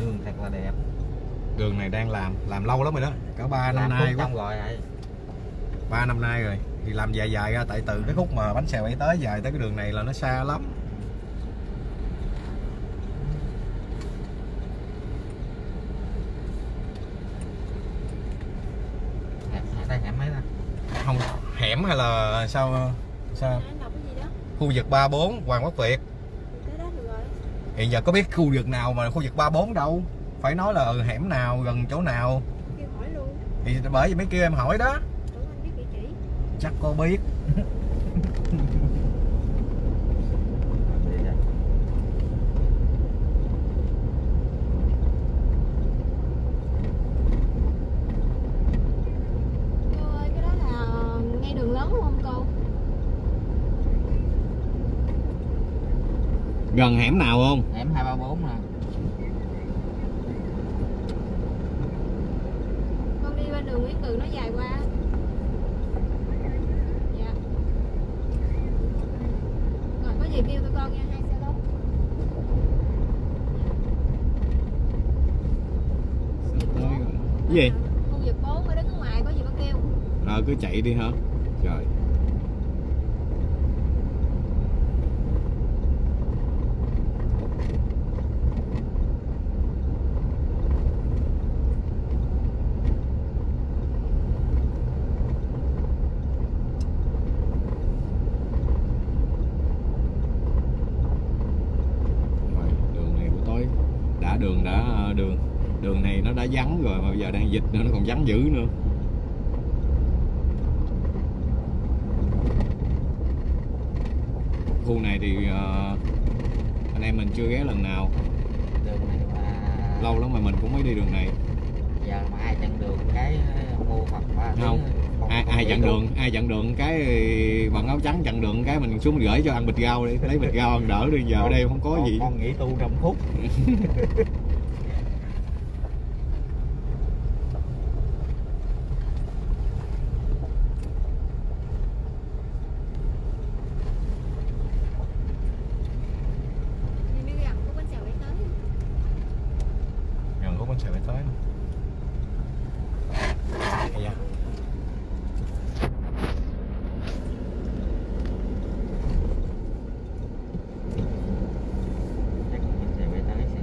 Đường thật là đẹp. Đường này đang làm làm lâu lắm rồi đó. Cả ba năm nay quá. rồi ba năm nay rồi. Thì làm dài dài ra tại từ cái khúc mà bánh xèo ấy tới dài tới cái đường này là nó xa lắm hẻm ở đây hẻm mấy ta không hẻm hay là sao sao? Gì đó? Khu vực 34 Hoàng Quốc Việt. Hiện giờ có biết khu vực nào mà khu vực 34 đâu? Phải nói là ừ, hẻm nào gần chỗ nào? Thì bởi vì mấy kia em hỏi đó. Chắc có biết Đi vậy. Cô ơi cái đó là ngay đường lớn đúng không cô? Gần hẻm nào không? Hẻm 234 nè. Con đi bên đường Nguyễn Từ nó dài qua Dạ. Rồi có gì kêu tụi con nha hai xe lớn cái gì? Khu vực 4 mới đứng ở ngoài có gì bác kêu. Ờ cứ chạy đi hả trời Rồi, đường này buổi tối đã đường đã ờ, đường đường này nó đã vắng rồi mà bây giờ đang dịch nữa nó còn vắng dữ nữa. Khu này thì ờ, anh em mình chưa ghé lần nào. Đường này mà lâu lắm mà mình cũng mới đi đường này. Giờ mà ai chặn đường cái mua Phật ba Không. ai ai chặn đường ai chặn đường cái bằng áo trắng chặn đường cái mình xuống gửi cho ăn bịch rau đi. Lấy bịch rau ăn đỡ đi giờ ở đây không có gì. con nghĩ tu trong phút Đi mới gần có bánh xèo để tới gần có con xe phải tới Ây da. chắc mình sẽ về tới sẽ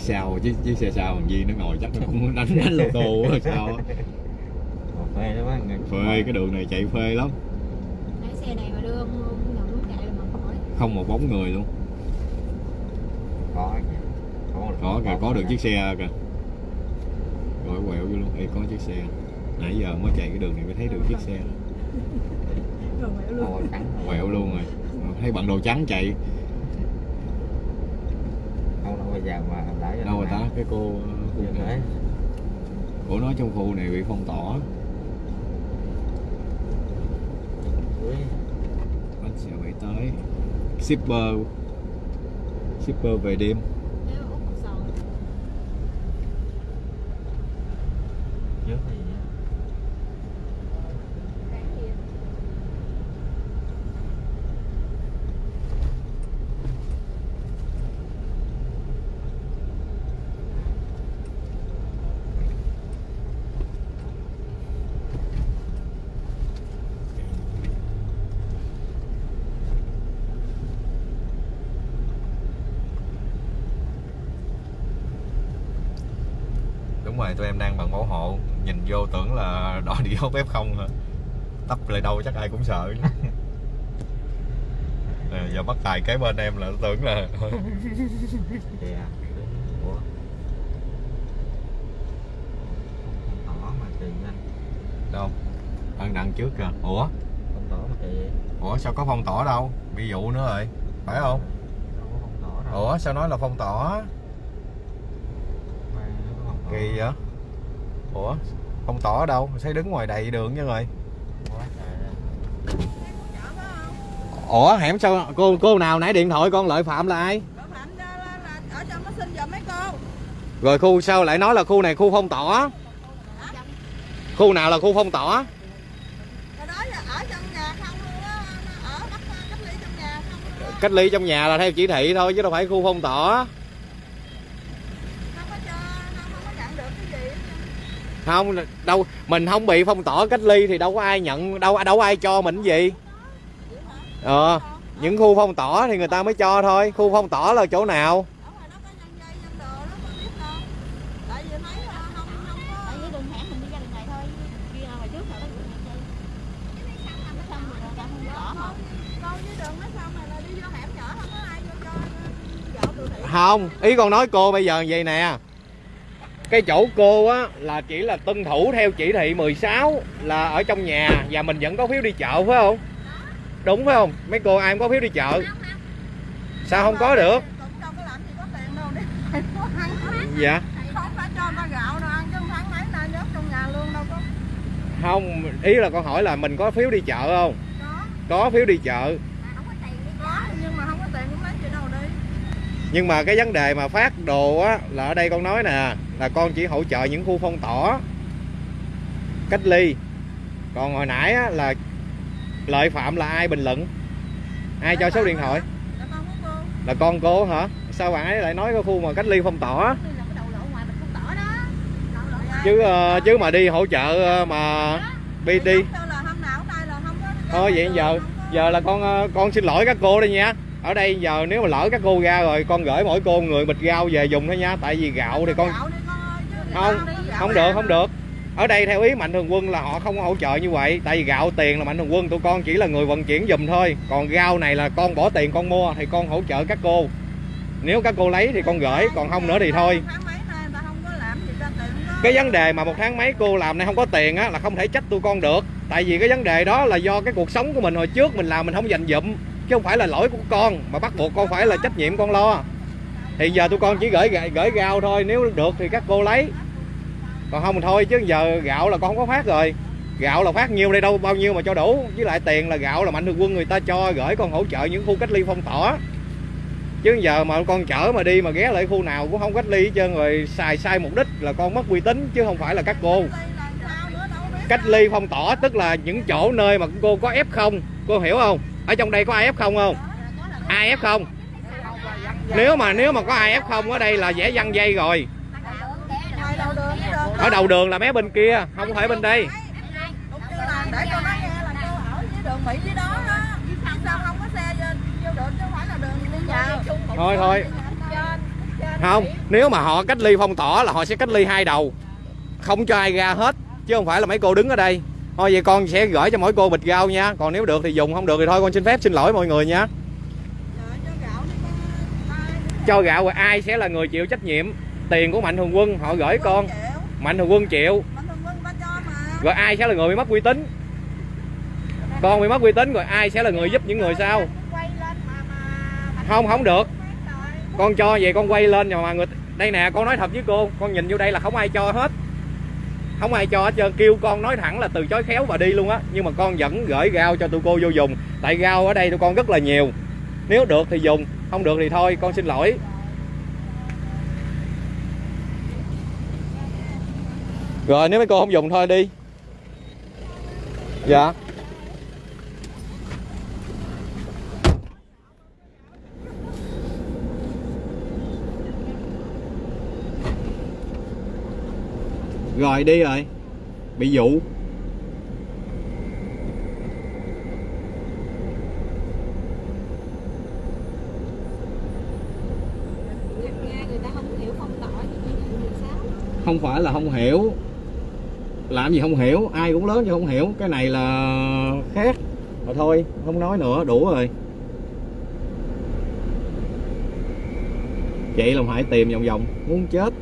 chiếc sau chiếc chiếc xe sau thằng Duy nó ngồi chắc nó cũng đánh đánh lô tô quá sao á. Phê đó bác phê cái đường này chạy phê lắm. Lái xe này mà đưa ông ông ngầm lúc chạy là mà khỏi không một bóng người luôn. Có có một- có kìa có được chiếc xe kìa. Rồi quẹo vô luôn Ê, có chiếc xe. Nãy giờ mới chạy cái đường này mới thấy được chiếc xe. Quẹo luôn rồi. Thấy bằng đồ trắng chạy. Không đâu bây giờ mà cái cô Giờ gái của nó trong khu này bị phong tỏa. Anh bánh xe phải tới. Shipper. Shipper về đêm Nếu út một sòn trước cái gì á đúng rồi tụi em đang bằng bảo hộ nhìn vô tưởng là đòi đi hốt F0 hả? Tấp lại đâu chắc ai cũng sợ. Ờ, giờ bắt tài kế bên em là tưởng là ủa? Tỏ mà kỳ anh. Đâu? Đang đằng trước kìa. Ủa? Không tỏ mà kỳ ủa sao có phong tỏa đâu? Bị dụ nữa rồi. Phải không? Đâu có không tỏ đâu. Ủa sao nói là phong tỏa? Mà nó có không tỏ. kỳ vậy ủa? Phong tỏa ở đâu thấy đứng ngoài đầy đường chứ rồi. Quá trời ơi. ủa hẻm sao cô cô nào nãy điện thoại con lợi phạm là ai? Cậu Phạm ra là, là ở trong nó xin giùm mấy cô. Rồi khu sao lại nói là khu này khu phong tỏa khu nào là khu phong tỏa Rồi đó là ở trong nhà không luôn á Ở bắt cách ly trong nhà không luôn á. Cách ly trong nhà là theo chỉ thị thôi chứ đâu phải khu phong tỏa Không có cho, không, không có nhận được cái gì hết trơn không, đâu, mình không bị phong tỏa cách ly thì đâu có ai nhận, đâu đâu có ai cho mình gì. Ờ những khu phong tỏa thì người ta mới cho thôi. Khu phong tỏa là chỗ nào? Không, ý con nói cô bây giờ vậy nè cái chỗ cô á là chỉ là tuân thủ theo chỉ thị 16 là ở trong nhà và mình vẫn có phiếu đi chợ phải không? Đúng phải không? Mấy cô ai cũng có phiếu đi chợ? Sao không có được? Dạ. Không ý là con hỏi là mình có phiếu đi chợ không? Có, phiếu đi chợ. Nhưng mà cái vấn đề mà phát đồ á là ở đây con nói nè là con chỉ hỗ trợ những khu phong tỏa cách ly. Còn hồi nãy á, là lợi phạm là ai bình luận? Ai cho số điện thoại? Là con cô hả? Sao bạn ấy lại nói cái khu mà cách ly phong tỏa chứ uh, chứ mà đi hỗ trợ uh, mà đi đi thôi vậy giờ giờ là con ờ, con xin lỗi các cô đây nha. Ở đây giờ nếu mà lỡ các cô ra rồi con gửi mỗi cô người bịch rau về dùng thôi nha. Tại vì gạo thì con không không được không được. Ở đây theo ý mạnh thường quân là họ không có hỗ trợ như vậy. Tại vì gạo tiền là mạnh thường quân, tụi con chỉ là người vận chuyển dùm thôi. Còn rau này là con bỏ tiền con mua thì con hỗ trợ các cô. Nếu các cô lấy thì con gửi, còn không nữa thì thôi. Cái vấn đề mà một tháng mấy cô làm này không có tiền á, là không thể trách tụi con được. Tại vì cái vấn đề đó là do cái cuộc sống của mình hồi trước mình làm mình không dành dụm, chứ không phải là lỗi của con, mà bắt buộc con phải là trách nhiệm con lo thì giờ tụi con chỉ gửi gửi gạo thôi, nếu được thì các cô lấy. Còn không thì thôi, chứ giờ gạo là con không có phát rồi. Gạo là phát nhiêu đây đâu, bao nhiêu mà cho đủ. Với lại tiền là gạo là mạnh thường quân người ta cho, gửi con hỗ trợ những khu cách ly phong tỏa. Chứ giờ mà con chở mà đi mà ghé lại khu nào cũng không cách ly hết trơn rồi, xài sai mục đích là con mất uy tín, chứ không phải là các cô. Cách ly phong tỏa tức là những chỗ nơi mà cô có f không? Cô hiểu không? Ở trong đây có ai f không không? Ai f không? Nếu mà nếu mà có ai f không, ở đây là dễ văng dây rồi. Ở đầu đường là mé bên kia, không phải bên đây. Thôi thôi. Không, nếu mà họ cách ly phong tỏa là họ sẽ cách ly hai đầu. Không cho ai ra hết, chứ không phải là mấy cô đứng ở đây. Thôi, vậy con sẽ gửi cho mỗi cô bịch rau nha. Còn nếu được thì dùng, không được thì thôi, con xin phép, xin lỗi mọi người nha Trời, cho gạo đi con ai cho gạo rồi ai sẽ là người chịu trách nhiệm? Tiền của mạnh thường quân họ gửi con. Chịu mạnh thường quân chịu. Mạnh thường quân ta cho mà. Rồi ai sẽ là người bị mất uy tín? Con bị mất uy tín rồi ai sẽ là người giúp những người sau? Mà không không được. con cho vậy con quay lên mà người đây nè con nói thật với cô con nhìn vô đây là không ai cho hết. Không ai cho hết trơn kêu con nói thẳng là từ chối khéo và đi luôn á. Nhưng mà con vẫn gửi rau cho tụi cô vô dùng. Tại rau ở đây tụi con rất là nhiều nếu được thì dùng, không được thì thôi, con xin lỗi. Rồi, nếu mấy cô không dùng thôi đi. Dạ. Rồi, đi rồi. Bị dụ nghe người ta không hiểu phong tỏa thì như vậy sao không phải là không hiểu. Làm gì không hiểu, ai cũng lớn chứ không hiểu. Cái này là khác. Mà thôi, không nói nữa, đủ rồi. Chị là phải tìm vòng vòng, muốn chết.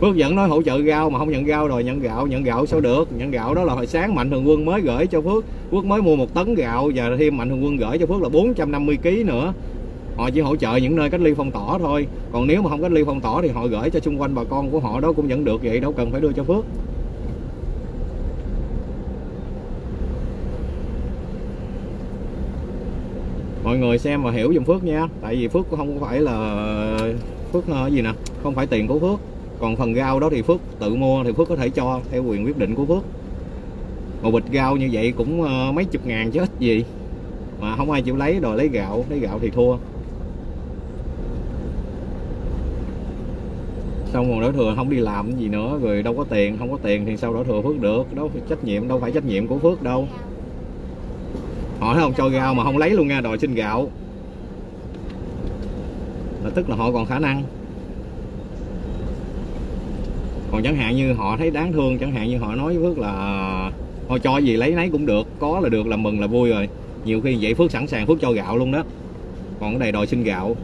Phước vẫn nói hỗ trợ rau mà không nhận rau rồi, nhận gạo nhận gạo sao được? Nhận gạo đó là hồi sáng mạnh thường quân mới gửi cho Phước. Phước mới mua một tấn gạo và thêm mạnh thường quân gửi cho Phước là 450 kg nữa họ chỉ hỗ trợ những nơi cách ly phong tỏa thôi. Còn nếu mà không cách ly phong tỏa thì họ gửi cho xung quanh bà con của họ đó cũng vẫn được vậy, đâu cần phải đưa cho Phước. Mọi người xem và hiểu dùm Phước nha, tại vì Phước cũng không phải là, Phước ờ, gì nè, không phải tiền của Phước. Còn phần rau đó thì Phước tự mua thì Phước có thể cho theo quyền quyết định của Phước. Một bịch rau như vậy cũng ờ, mấy chục ngàn chứ ít gì. Mà không ai chịu lấy, đòi lấy gạo lấy gạo thì thua. Xong rồi đổ thừa không đi làm cái gì nữa, rồi đâu có tiền, không có tiền thì sao đổ thừa phước được? Đâu phải trách nhiệm, đâu phải trách nhiệm của phước đâu. Họ thấy không cho gạo mà không lấy luôn nha, đòi xin gạo. Là tức là họ còn khả năng. Còn chẳng hạn như họ thấy đáng thương, chẳng hạn như họ nói với phước là, thôi cho gì lấy nấy cũng được, có là được là mừng là vui rồi. Nhiều khi vậy phước sẵn sàng phước cho gạo luôn đó. Còn cái này đòi xin gạo.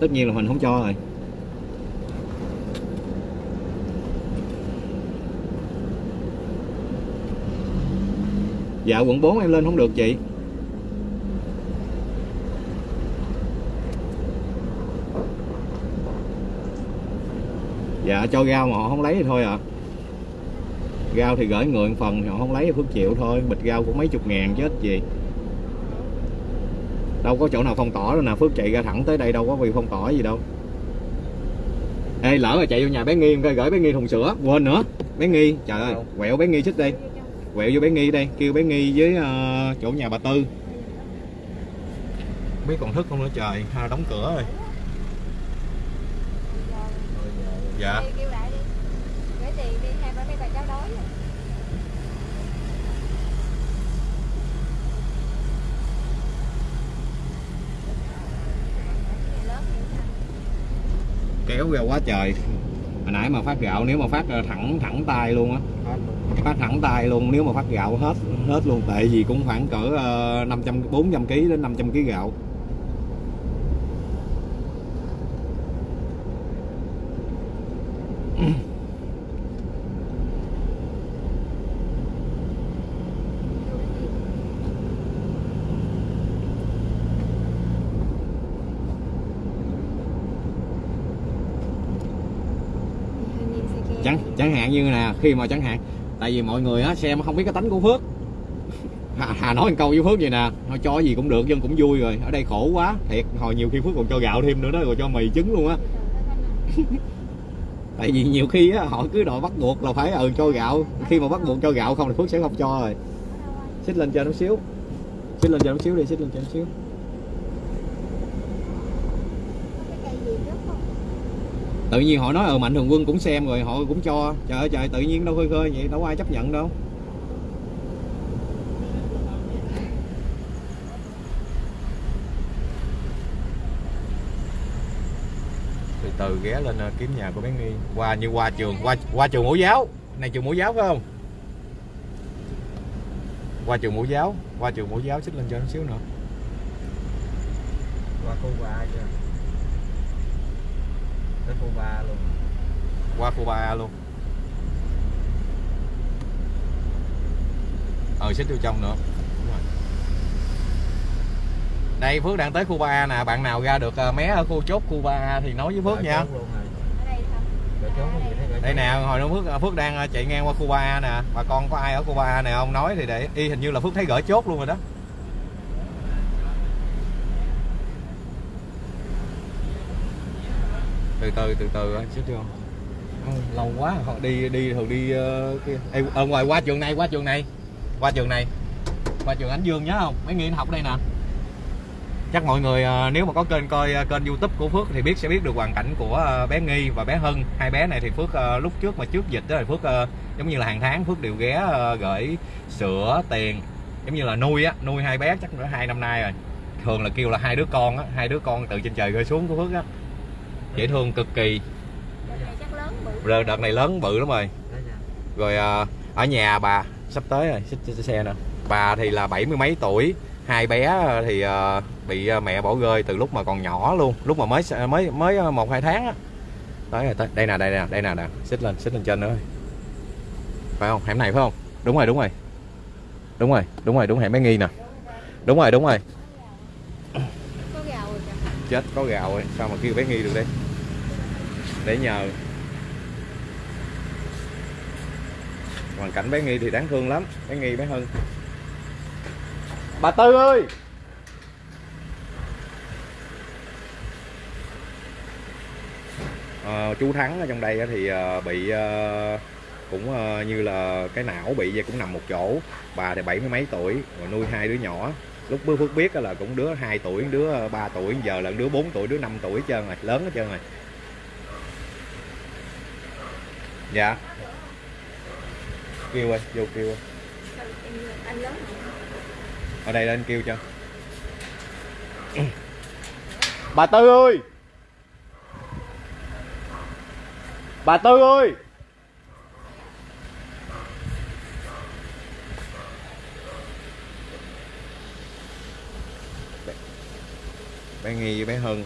Tất nhiên là mình không cho rồi. Dạ quận 4 em lên không được chị. Dạ cho rau mà họ không lấy thì thôi à rau thì gửi người một phần thì họ không lấy thì phước chịu thôi. Bịch rau cũng mấy chục ngàn chứ ít gì đâu có chỗ nào phong tỏa đâu nè phước chạy ra thẳng tới đây đâu có vì phong tỏa gì đâu. Ê lỡ rồi chạy vô nhà bé nghi coi gửi bé nghi thùng sữa quên nữa. Bé nghi trời ơi quẹo bé nghi xích đi quẹo vô bé nghi đây kêu bé nghi với ờ, chỗ nhà bà tư. Biết còn thức không nữa trời ha đóng cửa rồi. Dạ. Kêu lại đi gửi tiền đi. Hai ba mấy bà cháu đói rồi. Kéo ra quá trời. Hồi nãy mà phát gạo nếu mà phát ờ, thẳng thẳng tay luôn á phát thẳng tay luôn nếu mà phát gạo hết hết luôn tại vì cũng khoảng cỡ uh, 500 400 kg đến 500 kg gạo. Chẳng chẳng hạn như nè khi mà chẳng hạn tại vì mọi người á xem không biết cái tánh của phước. Hà, hà nói một câu với phước vậy nè thôi cho gì cũng được dân cũng vui rồi ở đây khổ quá. Thiệt hồi nhiều khi phước còn cho gạo thêm nữa đó rồi cho mì trứng luôn á. Tại vì nhiều khi á họ cứ đòi bắt buộc là phải ừ cho gạo. Khi mà bắt buộc cho gạo không thì phước sẽ không cho rồi. Xích lên cho nó xíu. Xích lên cho nó xíu đi xích lên cho nó xíu tự nhiên họ nói ờ mạnh thường quân cũng xem rồi họ cũng cho. Trời ơi trời tự nhiên đâu khơi khơi vậy đâu có ai chấp nhận đâu. Từ ghé lên ờ, kiếm nhà của bé nghi. Qua như qua trường qua qua trường mẫu giáo. Này trường mẫu giáo phải không? Qua trường mẫu giáo qua trường mẫu giáo xích lên cho nó xíu nữa. Qua khu ba chưa tới khu ba luôn. Qua khu 3A luôn. Ờ xích vô trong nữa. Đúng rồi. đây Phước đang tới khu 3A nè. Bạn nào ra được ờ, mé ở khu chốt khu 3A thì nói với Phước nha. chốt luôn rồi ở đây nè hồi đó Phước Phước đang ờ, chạy ngang qua khu 3A nè. Bà con có ai ở khu 3A này không? Nói thì để y hình như là Phước thấy gỡ chốt luôn rồi đó từ từ từ từ anh xếp vô lâu quá họ đi đi thường đi ờ, kia. Ê, ở ngoài qua trường này qua trường này. Qua trường này. Qua trường Ánh Dương nhớ không? Mấy người học đây nè. Chắc mọi người ờ, nếu mà có kênh coi kênh youtube của Phước thì biết sẽ biết được hoàn cảnh của bé Nghi và bé Hân. Hai bé này thì Phước lúc trước mà trước dịch đó thì Phước giống như là hàng tháng Phước đều ghé gửi sữa tiền giống như là nuôi á nuôi hai bé chắc nữa hai năm nay rồi. Thường là kêu là hai đứa con á hai đứa con từ trên trời rơi xuống của Phước á dễ thương cực kỳ. Rồi đợt này lớn bự lắm rồi. Rồi à, ở nhà bà sắp tới rồi xích xe nè. Bà thì là bảy mươi mấy tuổi hai bé thì à, bị à, mẹ bỏ rơi từ lúc mà còn nhỏ luôn lúc mà mới mới mới à, một hai tháng á. Tới rồi tới đây nè đây nè đây nè nè xích lên xích lên trên nữa. Phải không? Hẻm này phải không? Đúng rồi đúng rồi. Đúng rồi đúng rồi đúng hẻm bé nghi nè. Đúng rồi đúng rồi có gạo rồi kìa chết có gạo rồi. Sao mà kêu bé nghi được đây? Để nhờ. Hoàn cảnh bé nghi thì đáng thương lắm. Bé nghi bé hưng bà tư ơi! À, chú thắng ở trong đây thì ờ, bị ờ, cũng như là cái não bị vậy cũng nằm một chỗ. Bà thì bảy mươi mấy tuổi rồi nuôi hai đứa nhỏ lúc bữa phước biết là cũng đứa 2 tuổi, đứa ờ, 3 tuổi, giờ là đứa 4 tuổi, đứa 5 tuổi hết trơn rồi, lớn hết trơn rồi. Dạ. Kêu ơi, vô kêu ơi. Ở đây lên kêu cho. Bà tư ơi! Bà tư ơi! Bé nghi với bé hân.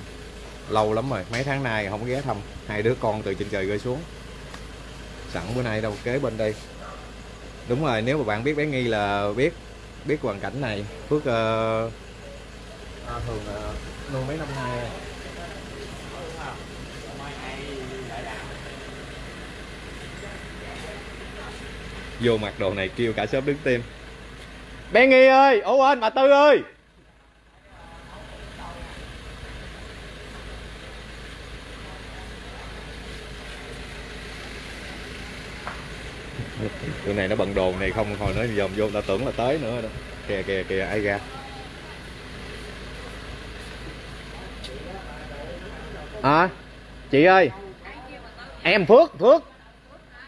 Lâu lắm rồi mấy tháng nay không ghé thăm. Hai đứa con từ trên trời rơi xuống. Sẵn bữa nay đâu kế bên đây. Đúng rồi nếu mà bạn biết bé nghi là biết biết hoàn cảnh này phước uh, à, thường uh, nuôi mấy năm nay. Rồi. vô mặc đồ này kêu cả shop đứng tim. Bé nghi ơi ủa anh bà tư ơi tụi này nó bận đồ này không hồi nó dòm vô ta tưởng là tới nữa đó. Kìa kìa kìa ai ra? À chị ơi. Em phước phước.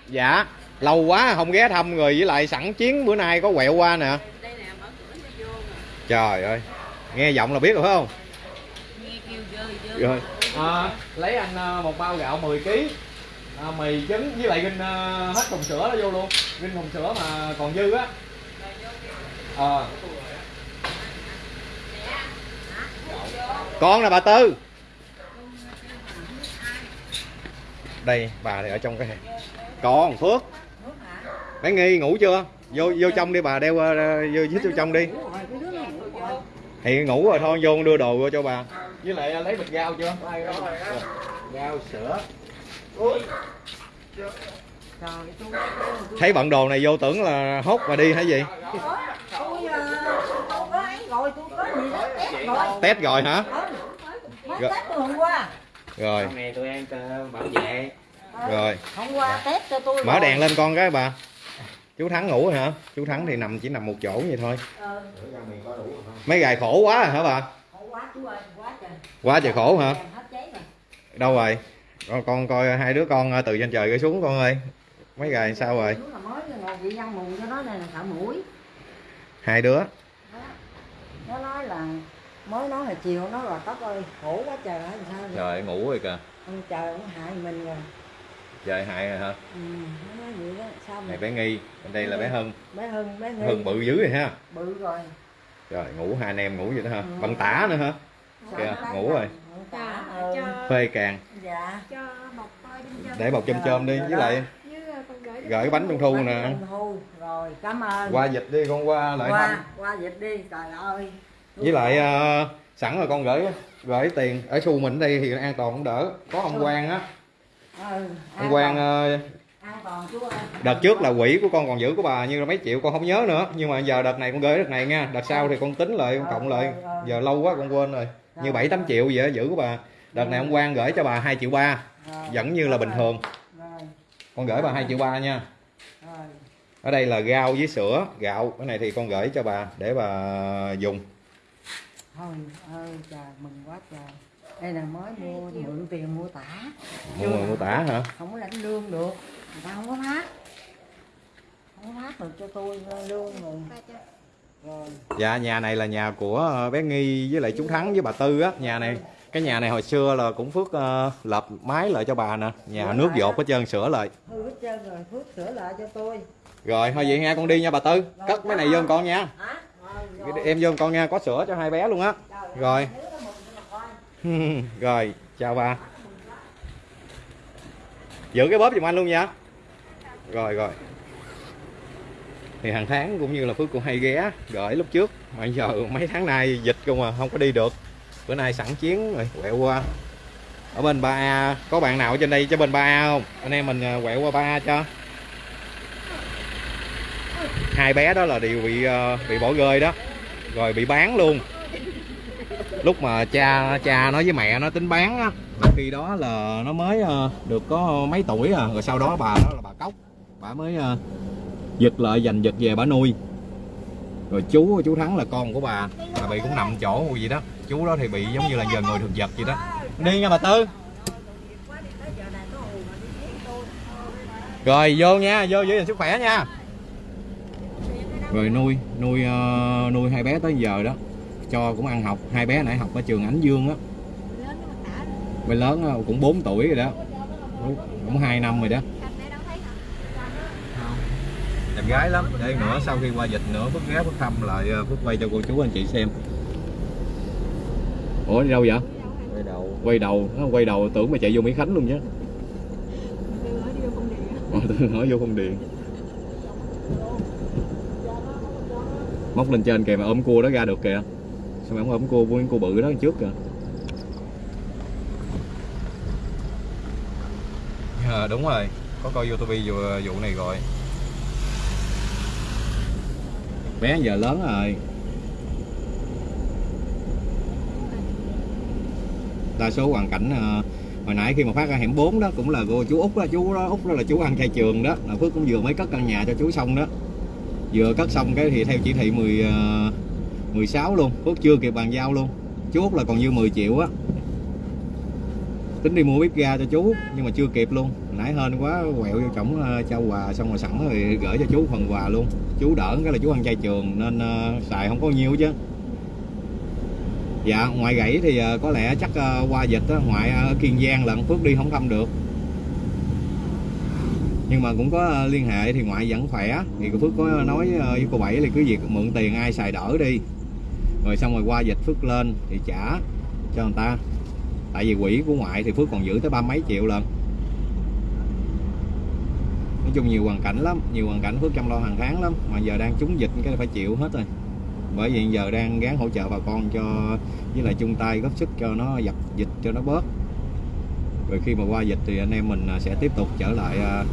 Dạ lâu quá không ghé thăm rồi với lại sẵn chiến bữa nay có quẹo qua nè. Trời ơi nghe giọng là biết rồi phải không? Rồi. À, lấy anh à, một bao gạo 10 kg à, mì trứng với lại ginh à, hết thùng sữa đó vô luôn. Ginh thùng sữa mà còn dư á. Ờ. Con nè bà tư. Đây bà thì ở trong cái còn phước. Bé nghi ngủ chưa? Vô vô trong đi bà đeo ờ, vô dít vô trong đi. Thì ngủ rồi thôi vô đưa đồ vô cho bà. Với lại ờ, lấy bịch rau chưa? Rau sữa thấy bận đồ này vô tưởng là hốt và đi hay gì? Ấy rồi test hả? Rồi. rồi. Rồi. Mở đèn lên con cái bà. Chú thắng ngủ rồi hả? Chú thắng thì nằm chỉ nằm một chỗ vậy thôi. Mấy gài khổ quá rồi hả bà? Quá trời. Khổ hả? Đâu rồi con, con coi hai đứa con ờ, từ trên trời rơi xuống con ơi. Mấy gài sao rồi? Chú là mới ngồi bị ăn mùng cho nó này là sợ mũi. Hai đứa. Nó nói là mới nói hồi chiều nó rồi tóc ơi khổ quá trời ơi sao vậy? Trời ngủ rồi kìa. Ông trời ông hại mình rồi. Trời hại rồi hả? Ừ, nó nói vậy đó. Sao này bé nghi bên đây là bé hân bé hưng bé nghi. Hân bự dữ rồi ha. Bự rồi. Rồi ngủ hai anh em ngủ vậy đó hả? Ừ. bằng tả nữa hả? Kìa, ngủ rồi. ừ. phê càng dạ. Cho chân để bọc chôm chôm đi với lại với ờ, con gửi gửi cái bánh trung thu nè. Trung thu. Rồi cảm ơn. Qua dịch đi con qua lại thăm qua qua dịch đi trời ơi. Với lại ờ, sẵn rồi con gửi gửi tiền. Ở xu mình đây thì an toàn cũng đỡ. Có ông Quang á. Ừ, ông Quang ờ, an toàn chú ơi. đợt trước là quỹ của con còn giữ của bà như là mấy triệu con không nhớ nữa. Nhưng mà giờ đợt này con gửi đợt này nha. Đợt sau thì con tính lại con cộng lại. Giờ lâu quá con quên rồi. Như bảy tám triệu vậy á, giữ của bà đợt này ông Quang gửi cho bà 2 triệu ba vẫn như là bình thường. Con gửi bà 2 triệu ba nha. Ở đây là rau với sữa gạo. Cái này thì con gửi cho bà để bà dùng. Thôi ơi trời mừng quá trời đây là mới mua mượn tiền mua tả. Mua người mua tả hả? Không có lãnh lương được. Người ta không có phát. Không có phát được cho tôi lương rồi. Dạ nhà này là nhà của bé nghi với lại chú thắng với bà tư á nhà này cái nhà này hồi xưa là cũng phước uh, lập mái lại cho bà nè. Nhà nước dột hết trơn sửa lại. Hư hết trơn rồi phước sửa lại cho tôi. Rồi thôi vậy nha con đi nha bà tư. Cất cái này vô con nha. Hả? Rồi, rồi. em vô con nha có sữa cho hai bé luôn á. Rồi. rồi chào bà. Giữ cái bóp giùm anh luôn nha. Rồi rồi. Thì hàng tháng cũng như là phước cũng hay ghé gửi lúc trước. Mà giờ mấy tháng nay dịch không mà không có đi được bữa nay sẵn chiến rồi, quẹo qua. Ở bên ba a, có bạn nào ở trên đây cho bên ba a không? Anh em mình à, quẹo qua ba a cho. Hai bé đó là đều bị à, bị bỏ rơi đó, rồi bị bán luôn. Lúc mà cha cha nói với mẹ nó tính bán á khi đó là nó mới à, được có mấy tuổi à rồi sau đó bà đó là bà cốc. Bà mới giật lại giành giật về bà nuôi. Rồi chú chú thắng là con của bà là bị cũng nằm chỗ gì đó chú đó thì bị giống như là giờ người thực vật vậy đó. Đi nha bà tư. Rồi vô nha vô giữ gìn sức khỏe nha. Rồi nuôi nuôi uh, nuôi hai bé tới giờ đó. Cho cũng ăn học hai bé nãy học ở trường Ánh Dương á. Lớn lớn cũng 4 tuổi rồi đó. Cũng hai năm rồi đó. Đẹp gái lắm để nữa sau khi qua dịch nữa Phước ghé Phước thăm lại ờ, bước Phước quay cho cô chú anh chị xem. Ủa đi đâu vậy? Quay đầu. Quay đầu nó quay đầu tưởng mà chạy vô Mỹ Khánh luôn chứ Tôi nói vô công điện. Không móc lên trên kìa mà ôm cua đó ra được kìa. Sao mà không ôm cua với cua bự đó trước kìa. À, đúng rồi. Có coi youtube vụ, vụ này rồi. Bé giờ lớn rồi đa số hoàn cảnh à, hồi nãy khi mà phát ra hẻm 4 đó cũng là cô chú út đó chú đó út đó là chú ăn chay trường đó là phước cũng vừa mới cất căn nhà cho chú xong đó. Vừa cất xong cái thì theo chỉ thị 10 ờ, 16 luôn phước chưa kịp bàn giao luôn. Chú út là còn dư 10 triệu á. Tính đi mua bếp ga cho chú nhưng mà chưa kịp luôn. Nãy hên quá quẹo vô chổng ờ, trao quà xong rồi sẵn rồi gửi cho chú phần quà luôn. Chú đỡ cái là chú ăn chay trường nên uh, xài không có nhiêu chứ dạ ngoài gãy thì ờ, có lẽ chắc ờ, qua dịch ngoại ở kiên giang lận phước đi không thăm được. Nhưng mà cũng có liên hệ thì ngoại vẫn khỏe. Thì cô phước có nói với cô bảy là cứ việc mượn tiền ai xài đỡ đi. Rồi xong rồi qua dịch phước lên thì trả cho người ta. Tại vì quỹ của ngoại thì phước còn giữ tới ba mấy triệu lần nói chung nhiều hoàn cảnh lắm, nhiều hoàn cảnh phước chăm lo hàng tháng lắm, mà giờ đang trúng dịch cái phải chịu hết rồi bởi vì giờ đang gán hỗ trợ bà con cho, với lại chung tay góp sức cho nó dập dịch, cho nó bớt. Rồi khi mà qua dịch thì anh em mình à, sẽ tiếp tục trở lại à,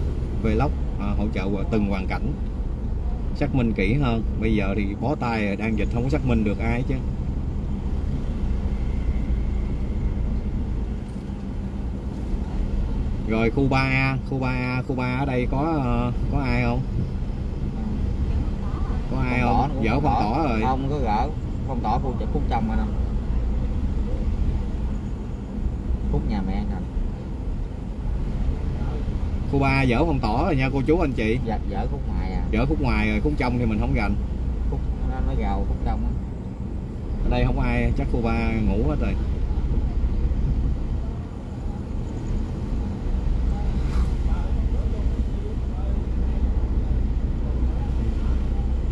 vlog à, hỗ trợ từng hoàn cảnh. Xác minh kỹ hơn. Bây giờ thì bó tay đang dịch không có xác minh được ai chứ. Rồi khu 3A khu 3A khu 3 ở đây có có ai không? Có ai không? dở phong tỏ rồi. Không có gỡ. Phong tỏ khu chợ phúc trong anh không phúc nhà mẹ anh khu 3 dở phong tỏ rồi nha cô chú anh chị. Giật dở khúc ngoài à. Dở khúc ngoài rồi khúc trong thì mình không gành khúc nó, nó gào khúc trong á. Ở đây không ai chắc khu 3 ngủ hết rồi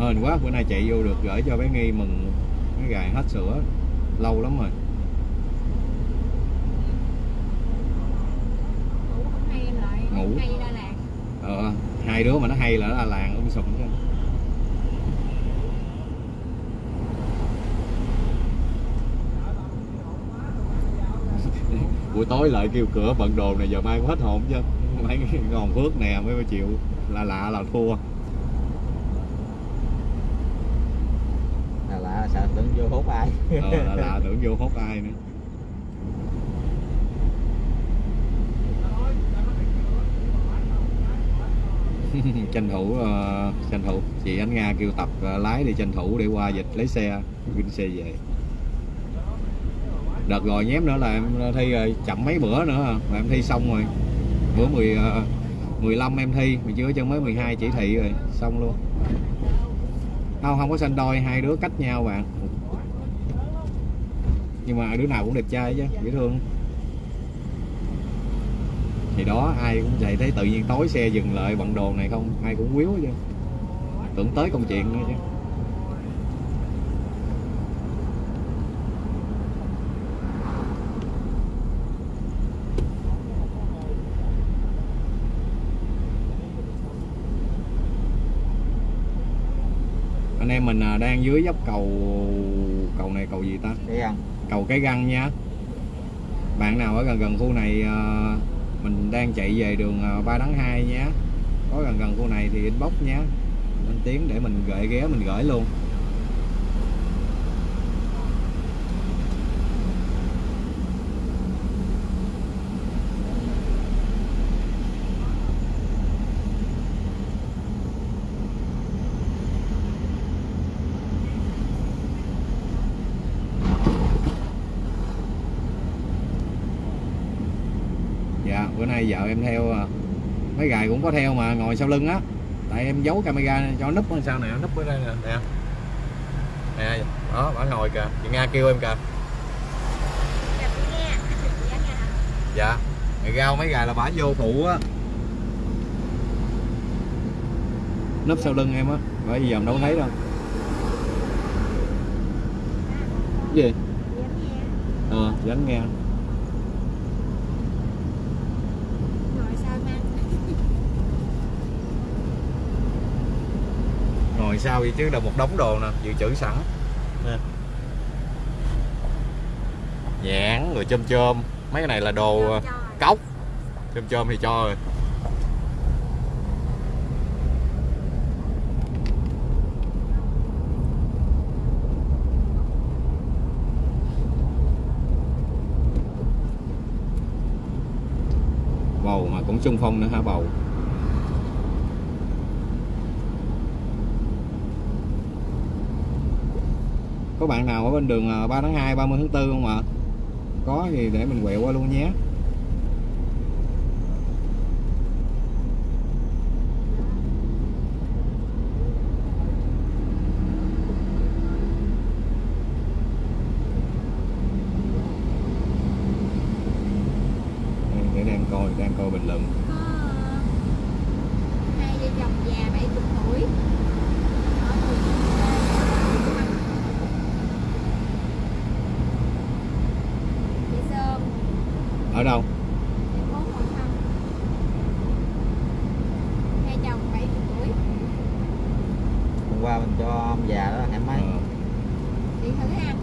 hên quá bữa nay chạy vô được gửi cho bé nghi mừng. Cái gài hết sữa. Lâu lắm rồi. Ngủ ờ, hai đứa mà nó hay là nó là làng um sùm chứ. Buổi tối lại kêu cửa bận đồ này giờ mai cũng hết hồn chứ. Mấy ngòn phước nè mươi triệu là lạ là thua là lạ sợ tưởng vô hút ai. Ờ, là lạ tưởng vô hốt ai nữa. Tranh thủ ờ, tranh thủ. Chị Ánh Nga kêu tập ờ, lái đi tranh thủ để qua dịch lấy xe vinh xe về. Đợt rồi nhém nữa là em thi rồi chậm mấy bữa nữa mà em thi xong rồi. Bữa 10 ờ, 15 em thi mà chưa chân mới 12 chỉ thị rồi xong luôn không không có xanh đôi, hai đứa cách nhau bạn nhưng mà đứa nào cũng đẹp trai chứ, dễ thương. Thì đó, ai cũng vậy, thấy tự nhiên tối xe dừng lại, bận đồ này không, ai cũng quýu chứ. Tưởng tới công chuyện nữa chứ. Em mình à, đang dưới dốc cầu cầu này cầu gì ta? Thấy không cầu cái găng nha. Bạn nào ở gần gần khu này à, mình đang chạy về đường à, 3 tháng 2 nhé có gần gần khu này thì inbox nhé lên tiếng để mình gửi ghé mình gửi luôn dạ bữa nay vợ em theo à, mấy gài cũng có theo mà ngồi sau lưng á. Tại em giấu camera cho núp ở sao nè núp ở đây nè nè. Nè đó bà ngồi kìa. Chị nga kêu em kìa. Dạ. Dạ mày rao mấy gài là bả vô phụ á. Núp sau lưng em á bởi vì giờ em đâu thấy đâu. Gì? Dạ nghe. Ờ dánh nghe ngồi sao mang ngồi sau vậy chứ? Là một đống đồ nè dự trữ sẵn. Nè. Nhãn rồi chôm chôm. Mấy cái này là đồ ờ, cốc. Chôm chôm thì cho rồi. Bầu mà cũng trung phong nữa hả bầu có bạn nào ở bên đường à, 3 tháng 2 30 tháng 4 không ạ? Có thì để mình quẹo qua luôn nhé Đây, để đang coi đang coi bình luận có hai vợ chồng già 70 tuổi ở phường Chị Sơn ở đâu thành phố Hội Thâm hai chồng 70 tuổi hôm qua mình cho ông già đó hẻm mấy Ờ, chị thử ha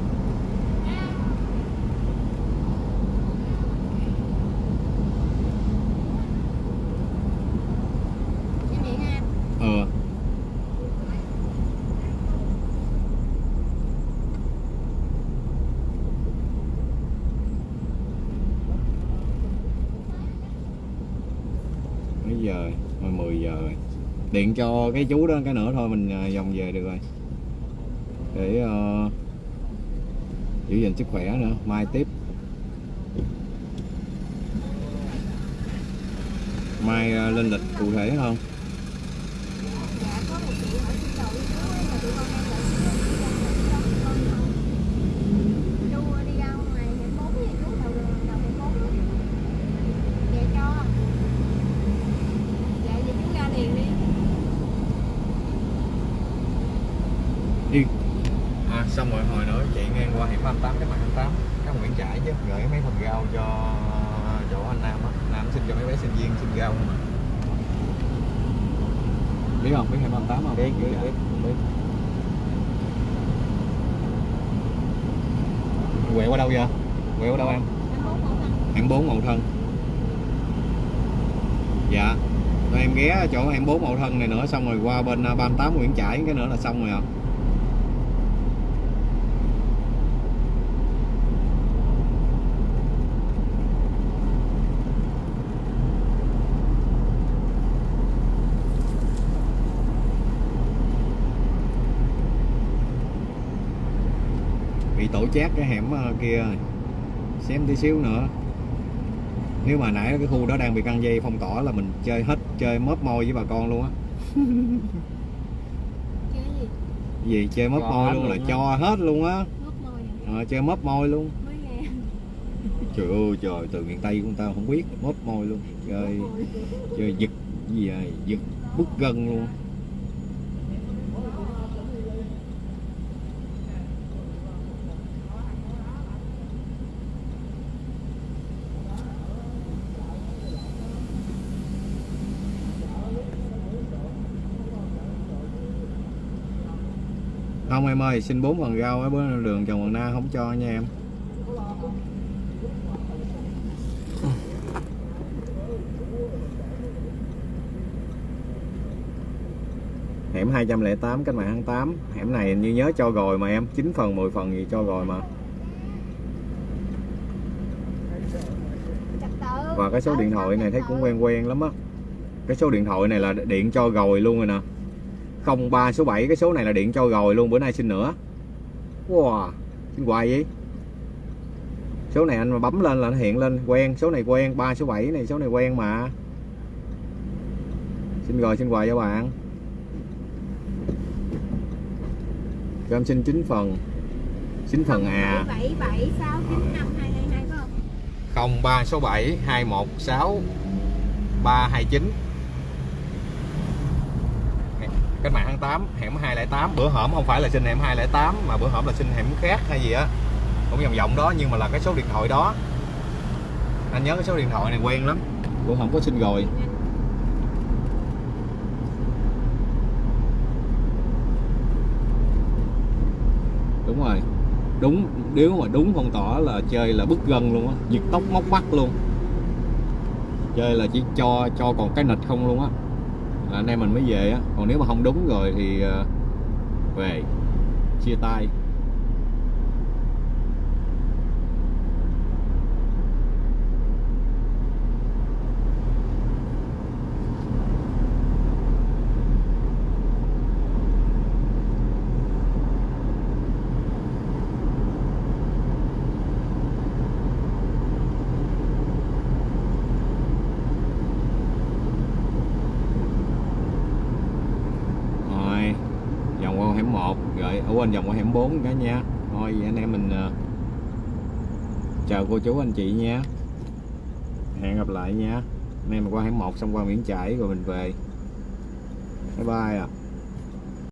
Em vậy ha ờ mấy giờ rồi điện cho cái chú đó cái nữa thôi mình à, vòng về được rồi. Để uh, giữ gìn sức khỏe nữa. Mai tiếp. Mai uh, lên lịch cụ thể hơn Dạ có một chị hỏi xin đầu đi chú ấy mà tụi con đang đợi xin đầu đi ra ngoài đi đâu tụi con không Chú đi ra ngoài hẻm bốn thì chú đầu đường đầu hẻm bốn Dạ cho Dạ vậy chú ra liền đi xong rồi hồi nữa chạy ngang qua hẻm 38 cái mặt 28 cái Nguyễn Trãi chứ gửi mấy phần rau cho chỗ anh Nam á Nam xin cho mấy bé sinh viên xin rau không mà biết không biết hẻm 38 không biết biết Dạ. biết biết quẹo qua đâu vậy quẹo qua đâu em hẻm 4 Mậu Thân dạ rồi em ghé chỗ hẻm 4 Mậu Thân này nữa, xong rồi qua bên à, 38 Nguyễn Trãi, cái nữa là xong rồi ạ. Bị tổ chát cái hẻm à, kia rồi. Xem tí xíu nữa nếu mà nãy cái khu đó đang bị căng dây phong tỏa là mình chơi hết chơi mớp môi với bà con luôn á. Chơi gì? gì chơi mớp môi luôn là á. cho hết luôn á. À? ờ, chơi mớp môi luôn. Trời ơi trời từ miền tây của ta không biết mớp môi luôn. Chơi chơi giật gì vậy? Giật bút gân luôn không em ơi, xin bốn phần rau ở bên đường trần hoàng na không cho nha em. Hẻm 208 cách mạng tháng 8 hẻm này như nhớ cho rồi mà em 9 phần 10 phần gì cho rồi mà. Và cái số điện thoại này thấy cũng quen quen lắm á. Cái số điện thoại này là điện cho rồi luôn rồi nè. 03 số 7 cái số này là điện cho rồi luôn bữa nay xin nữa. Wow xin hoài vậy? Số này anh mà bấm lên là nó hiện lên quen số này quen 3 số 7 này số này quen mà. Xin rồi xin hoài cho bạn. Cho em xin 9 phần. 9 phần à. Bảy bảy sáu chín năm hai hai hai phải không? 03 số 7 216 329 cách mạng tháng 8 hẻm 208 bữa hổm không phải là xin hẻm 208 mà bữa hổm là xin hẻm khác hay gì á. Cũng vòng vòng đó, nhưng mà là cái số điện thoại đó. Anh nhớ cái số điện thoại này quen lắm. Bữa hổm có xin rồi. Đúng rồi. Đúng, nếu mà đúng phong tỏa là chơi là bứt gân luôn á. Giật tóc móc mắt luôn. Chơi là chỉ cho cho còn cái nịch không luôn á là anh em mình mới về á. Còn nếu mà không đúng rồi thì ờ, về, chia tay rồi vòng qua hẻm 1 rồi ở quên vòng qua hẻm 4 cả nha thôi vậy anh em mình ờ, chào cô chú anh chị nha. Hẹn gặp lại nha. Anh em mình qua hẻm một xong qua Nguyễn Trãi rồi mình về. Bye bye à